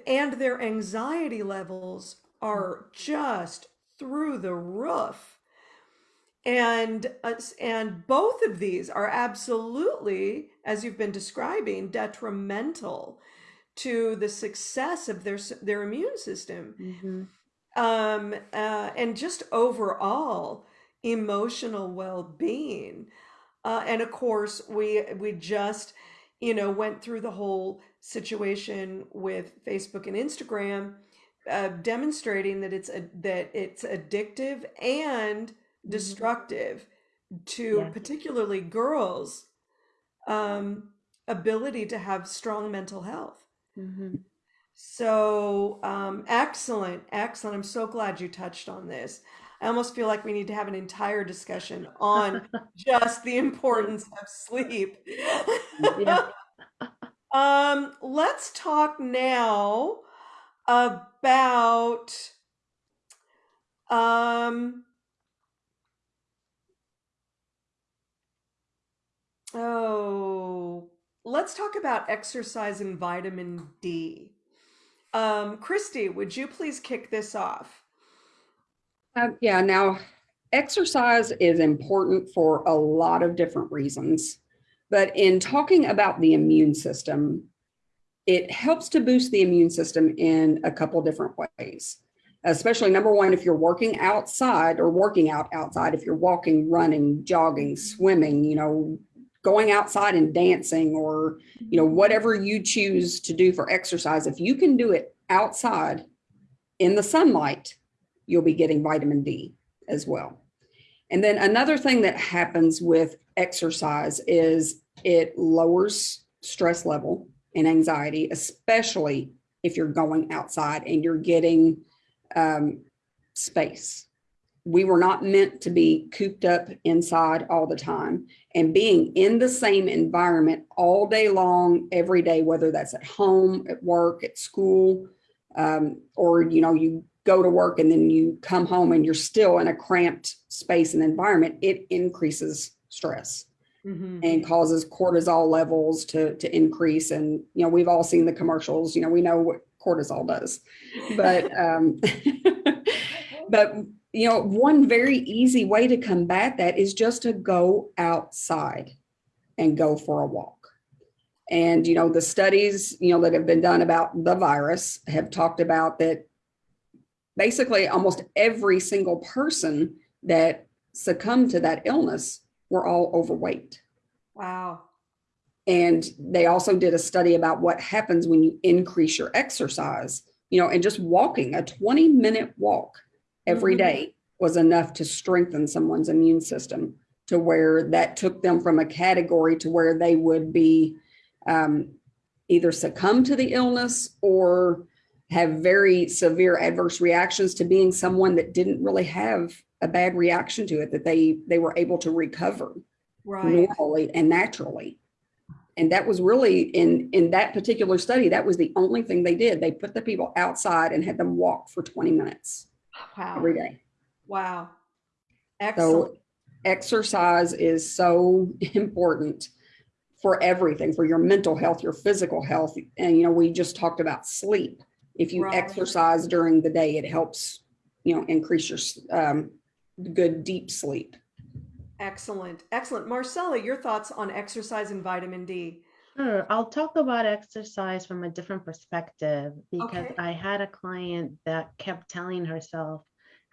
and their anxiety levels are just through the roof. And us and both of these are absolutely, as you've been describing, detrimental to the success of their their immune system Mhm. um, uh, and just overall emotional well-being. Uh, and of course, we we just you know went through the whole situation with Facebook and Instagram, uh, demonstrating that it's a, that it's addictive and destructive to Yeah. particularly girls' um, ability to have strong mental health. Mhm. So, um, excellent, excellent. I'm so glad you touched on this. I almost feel like we need to have an entire discussion on just the importance of sleep. Yeah. um, let's talk now about um oh let's talk about exercise and vitamin D. Um, Christy, would you please kick this off? Um, yeah, now exercise is important for a lot of different reasons. But in talking about the immune system, it helps to boost the immune system in a couple different ways. Especially number one, if you're working outside or working out outside, if you're walking, running, jogging, mm-hmm. swimming, you know, going outside and dancing or, you know, whatever you choose to do for exercise, if you can do it outside in the sunlight, you'll be getting vitamin D as well. And then another thing that happens with exercise is it lowers stress level and anxiety, especially if you're going outside and you're getting um, space. We were not meant to be cooped up inside all the time and being in the same environment all day long, every day, whether that's at home, at work, at school, um, or, you know, you go to work and then you come home and you're still in a cramped space and environment, it increases stress Mhm. and causes cortisol levels to, to increase. And, you know, we've all seen the commercials, you know, we know what cortisol does, but, um, but, you know, one very easy way to combat that is just to go outside and go for a walk. And, you know, the studies, you know, that have been done about the virus have talked about that basically almost every single person that succumbed to that illness were all overweight. Wow. And they also did a study about what happens when you increase your exercise, you know, and just walking a 20 minute walk every Mhm. day was enough to strengthen someone's immune system to where that took them from a category to where they would be um, either succumb to the illness or have very severe adverse reactions to being someone that didn't really have a bad reaction to it that they they were able to recover Right. normally and naturally and that was really in in that particular study that was the only thing they did they put the people outside and had them walk for 20 minutes Wow. every day Wow. Excellent. so exercise is so important for everything for your mental health your physical health and you know we just talked about sleep if you Right. exercise during the day it helps you know increase your um, good deep sleep Excellent. Excellent. Marcella, your thoughts on exercise and vitamin D? Sure, I'll talk about exercise from a different perspective because Okay. I had a client that kept telling herself,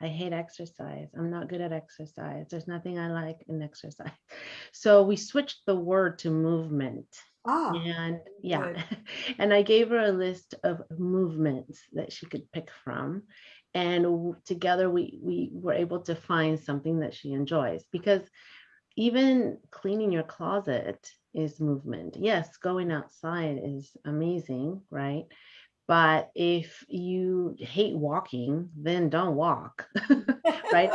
I hate exercise. I'm not good at exercise. There's nothing I like in exercise. So we switched the word to movement. Ah, And yeah, good. and I gave her a list of movements that she could pick from. And together we we were able to find something that she enjoys because even cleaning your closet is movement. Yes, going outside is amazing, right? But if you hate walking, then don't walk, right?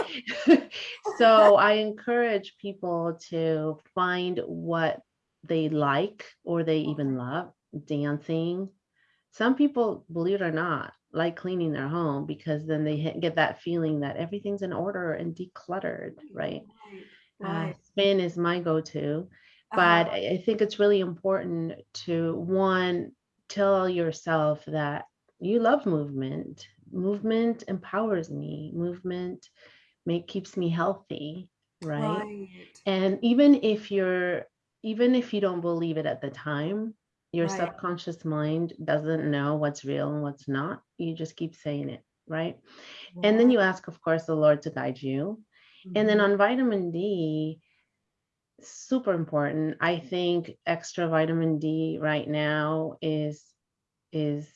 so I encourage people to find what they like or they even mm-hmm. love dancing. Some people, believe it or not, like cleaning their home because then they hit- get that feeling that everything's in order and decluttered, right? Uh, spin is my go-to, but Uh-huh. I I think it's really important to one tell yourself that you love movement. Movement empowers me. Movement make keeps me healthy, right? Right. And even if you're even if you don't believe it at the time, your Right. subconscious mind doesn't know what's real and what's not. You just keep saying it, right? And then you ask, of course, the Lord to guide you. And then Mhm. on vitamin D, super important. I think extra vitamin D right now is is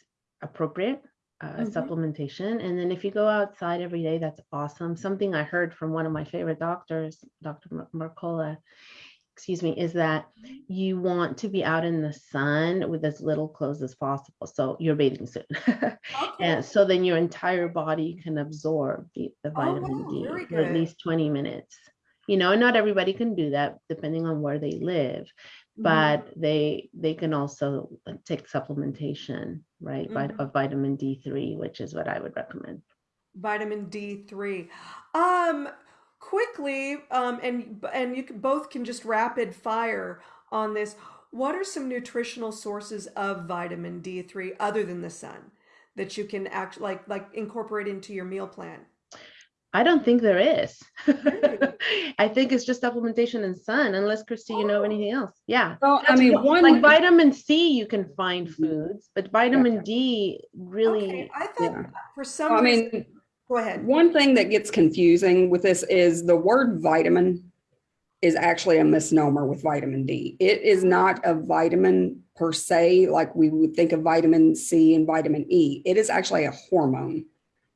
appropriate uh, Mhm. supplementation. And then if you go outside every day, that's awesome. Something I heard from one of my favorite doctors, Dr. Mer- Mercola, excuse me, is that you want to be out in the sun with as little clothes as possible. So your bathing suit. Okay. and so then your entire body can absorb the, the Oh, vitamin wow, D for at least 20 minutes. You know, and not everybody can do that depending on where they live, Mhm. but they they can also uh, take supplementation, right? vit- Mhm. Of vitamin D3, which is what I would recommend. vitamin D3. Um, quickly, um, and and you can, both can just rapid fire on this. What are some nutritional sources of vitamin D3 other than the sun that you can actually like like incorporate into your meal plan? I don't think there is. I think it's just supplementation and sun, unless Christy, you know Oh. anything else. Yeah. Well, I mean, one like vitamin C, you can find Mhm. foods, but vitamin D Okay, really, I thought yeah. for some I reason. mean, Go ahead. one thing that gets confusing with this is the word vitamin is actually a misnomer with vitamin D. It is not a vitamin per se, like we would think of vitamin C and vitamin E. It is actually a hormone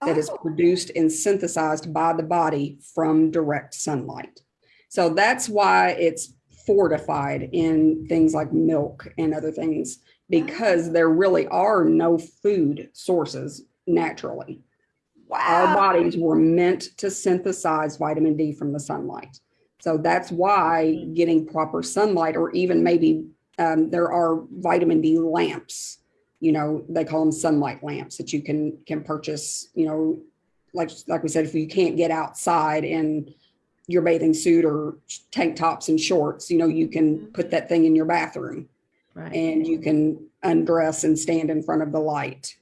that is Oh, produced and synthesized by the body from direct sunlight. So that's why it's fortified in things like milk and other things, ah. because there really are no food sources naturally. Our bodies were meant to synthesize vitamin D from the sunlight. So that's why getting proper sunlight, or even maybe um, there are vitamin D lamps you know they call them sunlight lamps that you can can purchase you know like like we said if you can't get outside in your bathing suit or tank tops and shorts you know you can put that thing in your bathroom. Right? and you can undress and stand in front of the light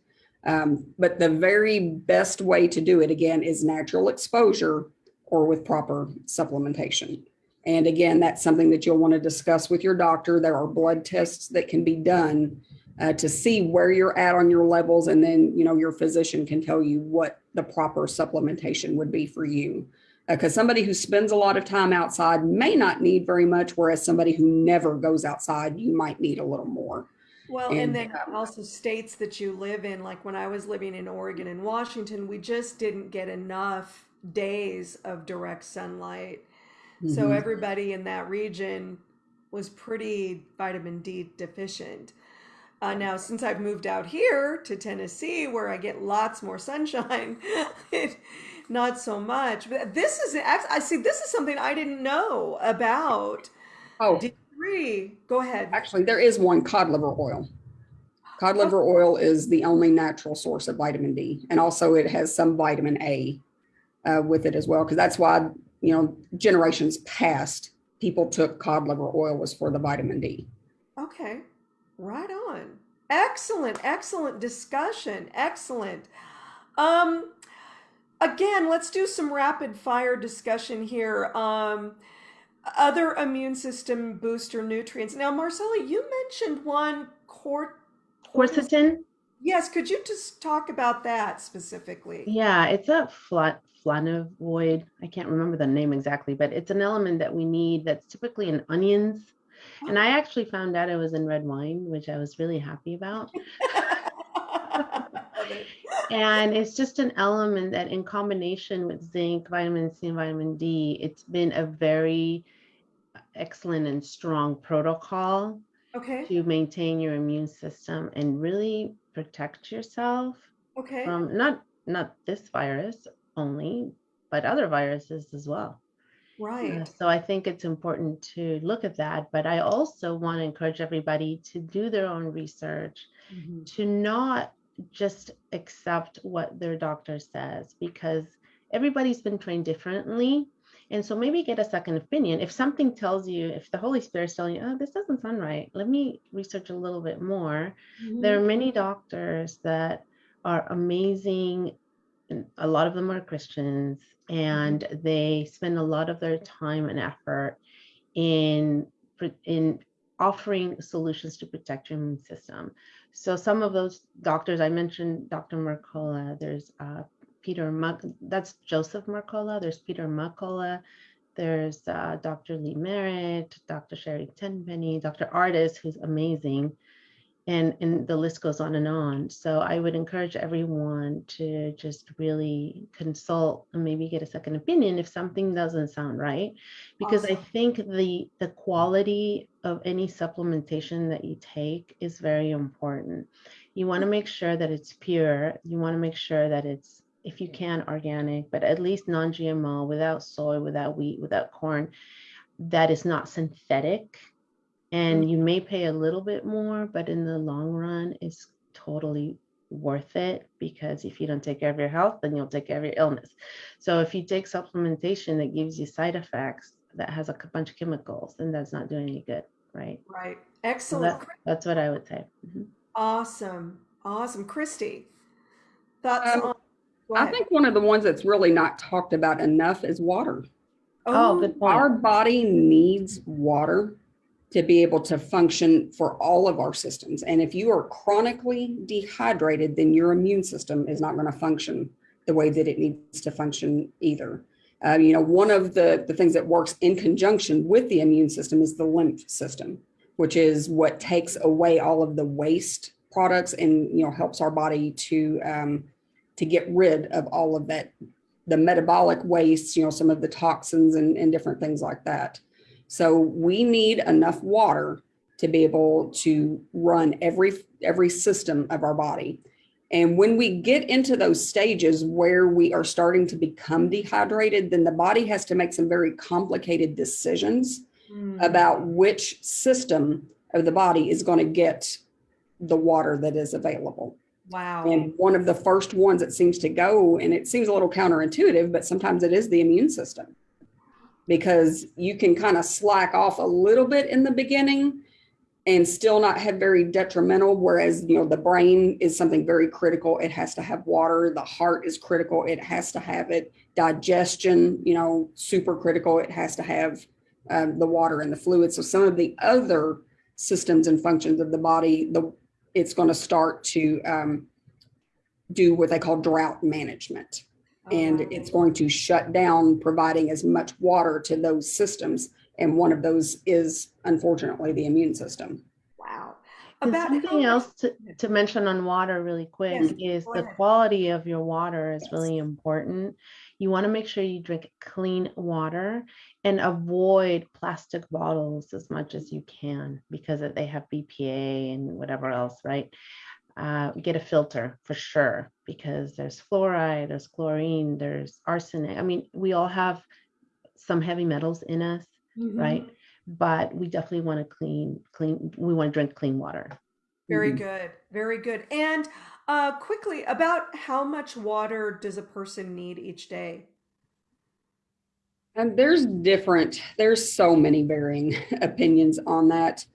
um, but the very best way to do it again is natural exposure or with proper supplementation. And again that's something that you'll want to discuss with your doctor. There are blood tests that can be done uh, to see where you're at on your levels and then you know your physician can tell you what the proper supplementation would be for you. Because somebody who spends a lot of time outside may not need very much whereas somebody who never goes outside you might need a little more Well, and And, then um, also states that you live in, like when I was living in Oregon and Washington, we just didn't get enough days of direct sunlight. So Mhm. everybody in that region was pretty vitamin D deficient. Uh, now, since I've moved out here to Tennessee, where I get lots more sunshine, it, not so much. But this is, I see, this is something I didn't know about. oh D3, go ahead. actually there is one cod liver oil cod liver oil is the only natural source of vitamin d and also it has some vitamin a uh, with it as well because that's why you know generations past people took cod liver oil was for the vitamin d Okay, right on. Excellent, excellent discussion. Excellent. Um, again, let's do some rapid fire discussion here. Um, other immune system booster nutrients. Now, Marcella, you mentioned one cort. Quercetin, Yes, could you just talk about that specifically? yeah, it's a flat flavonoid. I can't remember the name exactly, but it's an element that we need that's typically in onions. And I actually found out it was in red wine, which I was really happy about. And it's just an element that, in combination with zinc, vitamin C, and vitamin D, it's been a very excellent and strong protocol Okay, to maintain your immune system and really protect yourself okay. from not not this virus only, but other viruses as well. Uh, Right. so I think it's important to look at that. But I also want to encourage everybody to do their own research Mhm. to not just accept what their doctor says because everybody's been trained differently. And so maybe get a second opinion. If something tells you, if the Holy Spirit's telling you, oh, this doesn't sound right, let me research a little bit more. There are many doctors that are amazing. And a lot of them are Christians, and they spend a lot of their time and effort in in offering solutions to protect your immune system. So some of those doctors I mentioned, Dr. Mercola, there's uh, Peter Muck, that's Joseph Mercola. There's Peter Mercola. There's uh, Dr. Lee Merritt, Dr. Sherri Tenpenny, Dr. Ardis, who's amazing. and and the list goes on and on so i would encourage everyone to just really consult and maybe get a second opinion if something doesn't sound right because i think the the quality of any supplementation that you take is very important you want to make sure that it's pure you want to make sure that it's if you can organic but at least non-gmo without soy without wheat without corn that is not synthetic and you may pay a little bit more, but in the long run, it's totally worth it because if you don't take care of your health, then you'll take care of your illness. So if you take supplementation that gives you side effects that has a bunch of chemicals, then that's not doing any good, right? Right. So Excellent. that, that's what I would say. Mhm. Awesome. Awesome. Christy, thoughts Um, on? Go I think one of the ones that's really not talked about enough is water. Oh, good point. Our body needs water to be able to function for all of our systems. And if you are chronically dehydrated, then your immune system is not going to function the way that it needs to function either. Uh, you know, one of the, the things that works in conjunction with the immune system is the lymph system, which is what takes away all of the waste products and, you know, helps our body to, um, to get rid of all of that, the metabolic waste, you know, some of the toxins and, and different things like that. So we need enough water to be able to run every every system of our body. And when we get into those stages where we are starting to become dehydrated, then the body has to make some very complicated decisions Hmm. about which system of the body is going to get the water that is available. Wow. And one of the first ones that seems to go, and it seems a little counterintuitive, but sometimes it is the immune system. Because you can kind of slack off a little bit in the beginning and still not have very detrimental. Whereas, you know, the brain is something very critical. It has to have water. The heart is critical. It has to have it. Digestion, you know, super critical. It has to have um, the water and the fluid. So some of the other systems and functions of the body, the it's going to start to um, do what they call drought management. And Oh, it's going to shut down providing as much water to those systems. And one of those is unfortunately the immune system. wow. About how something much- else to, to mention on water really quick Yes, is the quality of your water is Yes. really important. You want to make sure you drink clean water and avoid plastic bottles as much as you can because they have BPA and whatever else, right? Uh, get a filter for sure because there's fluoride, there's chlorine, there's arsenic. I mean, we all have some heavy metals in us, Mhm. right? But we definitely want to clean, clean. We want to drink clean water. Very Mhm. good. Very good. And uh, quickly, about how much water does a person need each day? And there's different, there's so many varying opinions on that.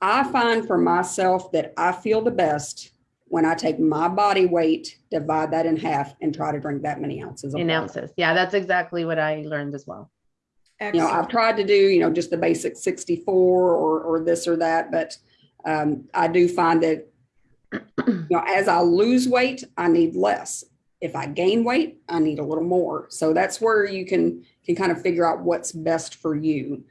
I find for myself that I feel the best when I take my body weight, divide that in half, and try to drink that many ounces of in water. ounces. Yeah, that's exactly what I learned as well. you know, I've tried to do, you know, just the basic 64 or, or this or that, but um, I do find that, you know, as I lose weight, I need less. If I gain weight, I need a little more. So that's where you can, can kind of figure out what's best for you.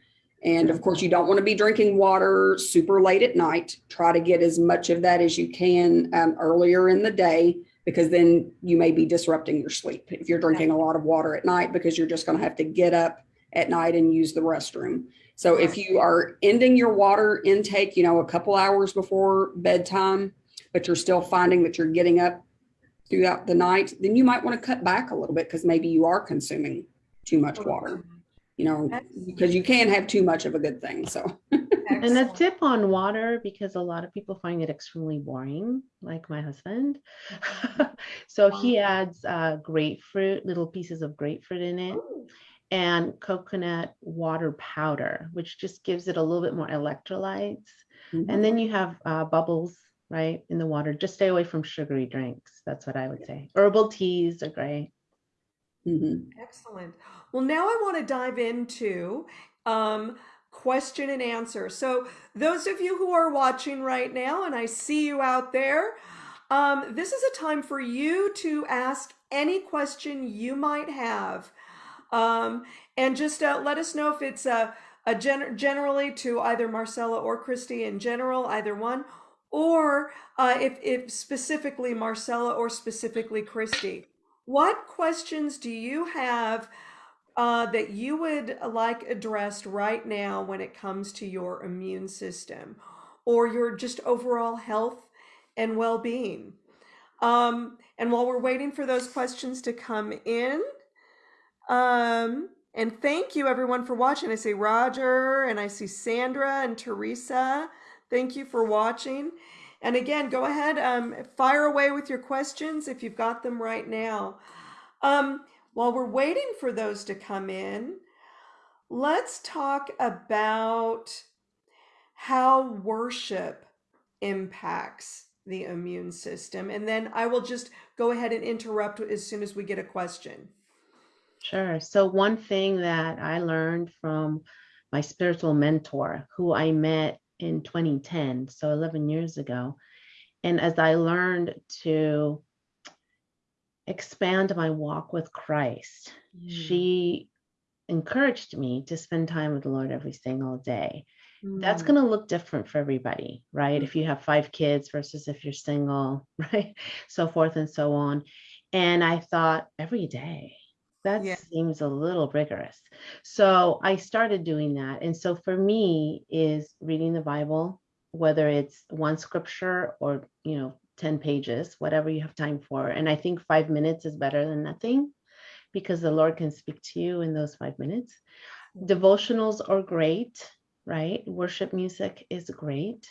And of course, you don't want to be drinking water super late at night. Try to get as much of that as you can um, earlier in the day, because then you may be disrupting your sleep if you're drinking a lot of water at night, because you're just going to have to get up at night and use the restroom. So if you are ending your water intake, you know, a couple hours before bedtime, but you're still finding that you're getting up throughout the night, then you might want to cut back a little bit because maybe you are consuming too much water, you know, because you can't have too much of a good thing. So And a tip on water, because a lot of people find it extremely boring, like my husband. so he adds uh, grapefruit, little pieces of grapefruit in it, Ooh, and coconut water powder, which just gives it a little bit more electrolytes. And then you have uh, bubbles, right, in the water. Just stay away from sugary drinks. That's what I would say. Herbal teas are great. Mhm. Excellent. Well, now I want to dive into um, question and answer. So, those of you who are watching right now, and I see you out there, um, this is a time for you to ask any question you might have. Um, and just uh, let us know if it's a, a gen- generally to either Marcella or Christy in general, either one, or uh, if, if specifically Marcella or specifically Christy, what questions do you have uh, that you would like addressed right now when it comes to your immune system or your just overall health and well-being? Um, and while we're waiting for those questions to come in, um, and thank you everyone for watching. I see Roger and I see Sandra and Teresa. Thank you for watching. And again, go ahead, um, fire away with your questions if you've got them right now. Um, while we're waiting for those to come in, let's talk about how worship impacts the immune system. And then I will just go ahead and interrupt as soon as we get a question. Sure. So one thing that I learned from my spiritual mentor, who I met in 2010, so 11 years ago, and as I learned to expand my walk with Christ, mm. she encouraged me to spend time with the Lord every single day. Mm. That's going to look different for everybody, right? Mm. If you have five kids versus if you're single, right? So forth and so on. And I thought every day, that yeah. seems a little rigorous. So I started doing that. And so for me is reading the Bible, whether it's one scripture or, you know, 10 pages, whatever you have time for. And I think five minutes is better than nothing because the Lord can speak to you in those five minutes. Mm. Devotionals are great, right? Worship music is great.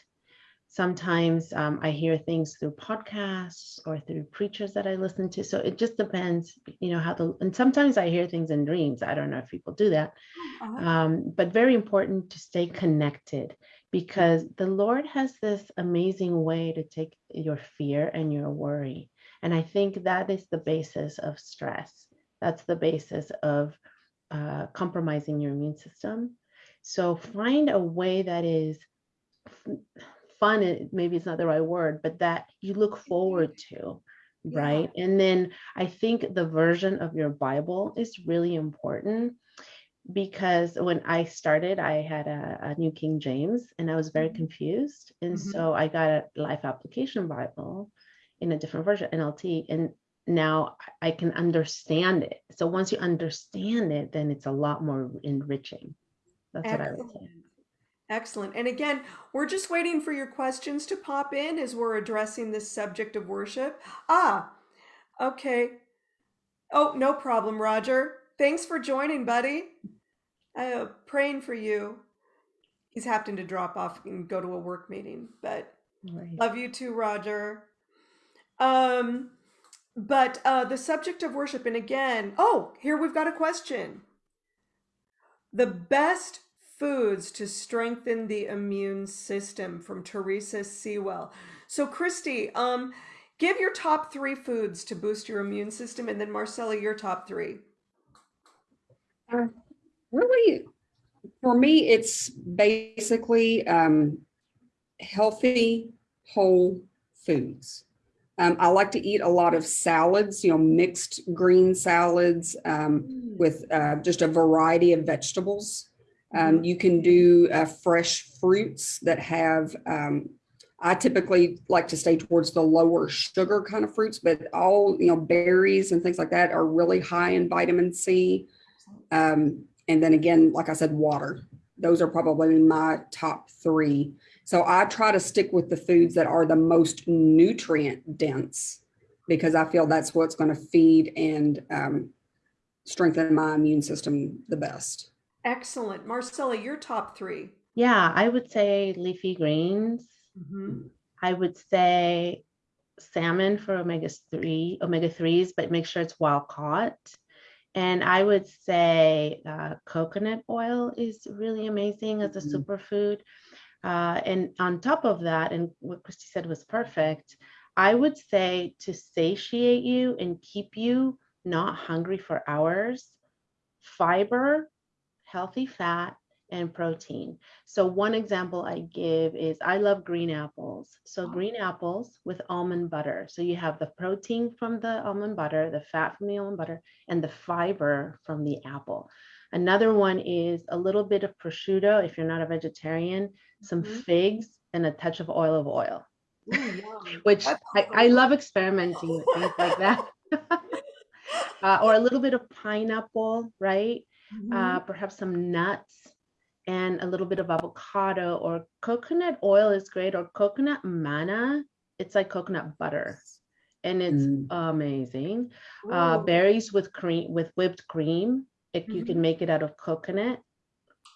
Sometimes um, I hear things through podcasts or through preachers that I listen to. So it just depends, you know, how the, and sometimes I hear things in dreams. I don't know if people do that. Uh-huh. Um, but very important to stay connected because the Lord has this amazing way to take your fear and your worry. And I think that is the basis of stress. That's the basis of uh, compromising your immune system. So find a way that is fun maybe it's not the right word but that you look forward to right yeah. and then i think the version of your bible is really important because when i started i had a, a new king james and i was very mm-hmm. confused and mm-hmm. so i got a life application bible in a different version nlt and now i can understand it so once you understand it then it's a lot more enriching that's Excellent. what i would say Excellent. And again, we're just waiting for your questions to pop in as we're addressing this subject of worship. Ah, okay. Oh, no problem, Roger. Thanks for joining, buddy. Uh, praying for you. He's happened to drop off and go to a work meeting, but right. love you too, Roger. Um, but uh, the subject of worship, and again, oh, here we've got a question. The best foods to strengthen the immune system from Teresa Sewell. So Christy, um, give your top three foods to boost your immune system, and then Marcella, your top three. Uh, really, for me, it's basically um, healthy, whole foods. Um, I like to eat a lot of salads, you know, mixed green salads um, mm. with uh, just a variety of vegetables. Um, mm-hmm. you can do uh, fresh fruits that have, um, I typically like to stay towards the lower sugar kind of fruits, but all, you know, berries and things like that are really high in vitamin C. Um, and then again, like I said, water. Those are probably my top three. So I try to stick with the foods that are the most nutrient dense because I feel that's what's going to feed and um, strengthen my immune system the best. Excellent. Marcella, your top three. Yeah, I would say leafy greens. Mm-hmm. I would say salmon for omega three, omega threes, but make sure it's wild caught. And I would say uh, coconut oil is really amazing as a mm-hmm. superfood. Uh, and on top of that, and what Christy said was perfect, I would say to satiate you and keep you not hungry for hours, fiber healthy fat, and protein. So one example I give is I love green apples. So green apples with almond butter. So you have the protein from the almond butter, the fat from the almond butter, and the fiber from the apple. Another one is a little bit of prosciutto if you're not a vegetarian, some mm-hmm. figs, and a touch of oil of oil. Ooh, which I, I love experimenting with things like that. uh, or a little bit of pineapple, right? Mhm. Uh, perhaps some nuts and a little bit of avocado or coconut oil is great or coconut manna. It's like coconut butter and it's Mm. amazing. Uh, berries with cream with whipped cream. It, You Mhm. can make it out of coconut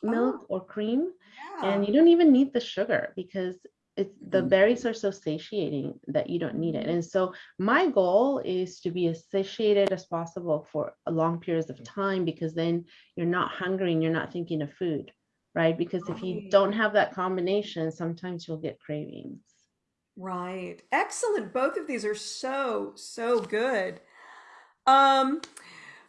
milk Oh. or cream Yeah. and you don't even need the sugar because it's the Mhm. berries are so satiating that you don't need it and so my goal is to be as satiated as possible for long periods of time because then you're not hungry and you're not thinking of food right because if you don't have that combination sometimes you'll get cravings Right. Excellent. Both of these are so, so good. Um,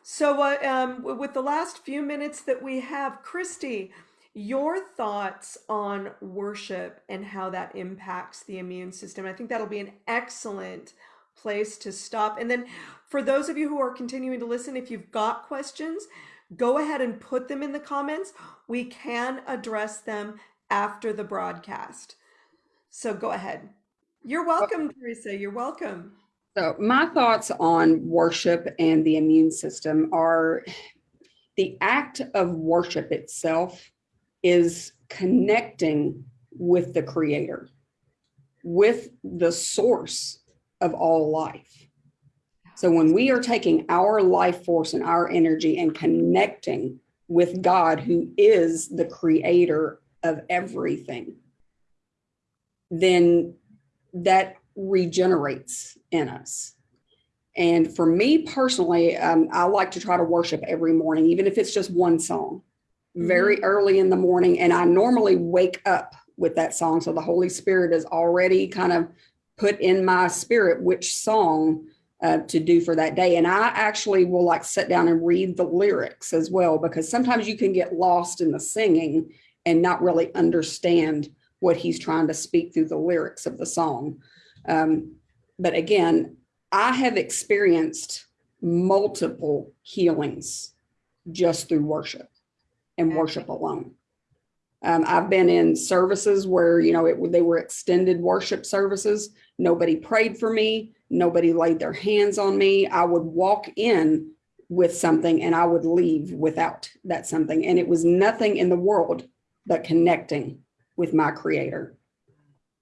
so uh, um, with the last few minutes that we have, Christy, your thoughts on worship and how that impacts the immune system. I think that'll be an excellent place to stop. And then for those of you who are continuing to listen, if you've got questions, go ahead and put them in the comments. We can address them after the broadcast. So go ahead. You're welcome, Teresa. You're welcome. So my thoughts on worship and the immune system are the act of worship itself is connecting with the creator, with the source of all life. So when we are taking our life force and our energy and connecting with God, who is the creator of everything, then that regenerates in us. And for me personally, um, I like to try to worship every morning, even if it's just one song, very early in the morning. And I normally wake up with that song. So the Holy Spirit is already kind of put in my spirit which song uh, to do for that day. And I actually will like sit down and read the lyrics as well, because sometimes you can get lost in the singing and not really understand what he's trying to speak through the lyrics of the song. Um, but again, I have experienced multiple healings just through worship and worship alone. Um, I've been in services where you know it, they were extended worship services. Nobody prayed for me. Nobody laid their hands on me. I would walk in with something and I would leave without that something, and it was nothing in the world but connecting with my Creator.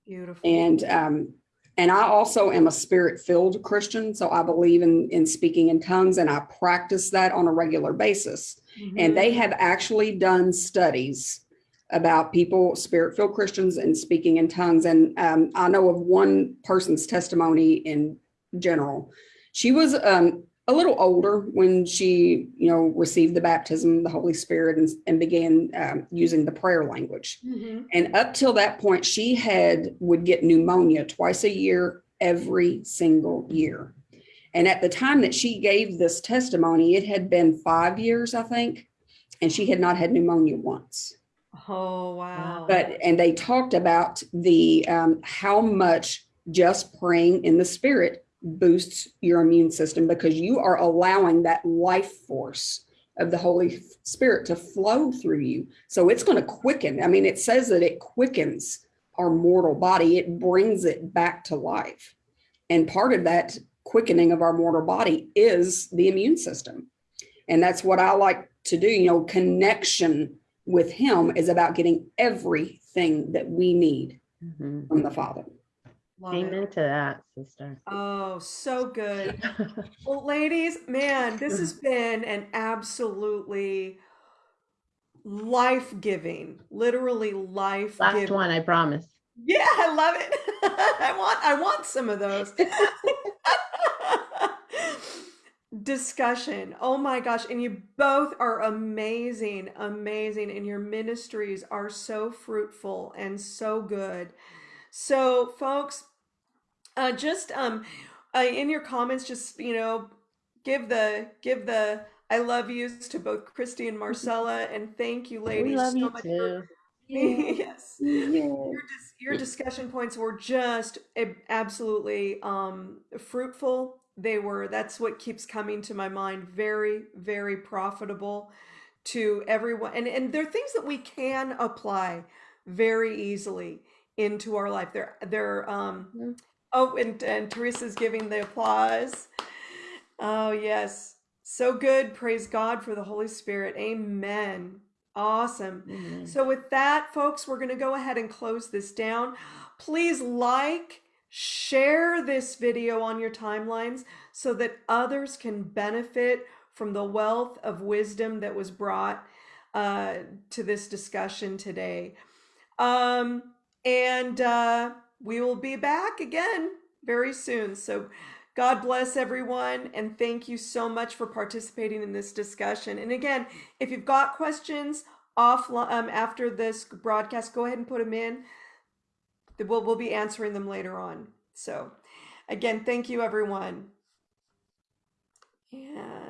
Beautiful. And um, and I also am a spirit-filled Christian, so I believe in in speaking in tongues, and I practice that on a regular basis. And Mhm. they have actually done studies about people, spirit filled Christians, and speaking in tongues. And um, I know of one person's testimony in general. She was um, a little older when she, you know, received the baptism of the Holy Spirit and, and began um, using the prayer language. Mhm. And up till that point, she had would get pneumonia twice a year, every single year. And at the time that she gave this testimony, it had been five years, I think, and she had not had pneumonia once. Oh wow. But and they talked about the um, how much just praying in the spirit boosts your immune system because you are allowing that life force of the Holy Spirit to flow through you. So it's going to quicken. I mean, it says that it quickens our mortal body, it brings it back to life. And part of that quickening of our mortal body is the immune system. And that's what I like to do. You know, connection with Him is about getting everything that we need Mhm. from the Father. Love it. amen to that sister Oh, so good. Well, ladies, man, this has been an absolutely life-giving, literally life-giving. one i promise Yeah, I love it. I want I want some of those. Discussion. Oh my gosh, and you both are amazing, amazing and your ministries are so fruitful and so good. So, folks, uh just um uh, in your comments just, you know, give the give the I love yous to both Christy and Marcella and thank you ladies love so you much for too yes your, dis- your discussion points were just absolutely um, fruitful they were that's what keeps coming to my mind very very profitable to everyone and and they're things that we can apply very easily into our life. They're they're um Mhm. oh and and Teresa's giving the applause. Oh yes. So good. Praise God for the Holy Spirit. Amen. Awesome. Amen. So, with that, folks, we're going to go ahead and close this down. Please like, share this video on your timelines so that others can benefit from the wealth of wisdom that was brought uh, to this discussion today. Um, and uh, we will be back again very soon. So, God bless everyone, and thank you so much for participating in this discussion. And again, if you've got questions off um, after this broadcast, go ahead and put them in. We'll, we'll be answering them later on. So, again, thank you, everyone. Yeah.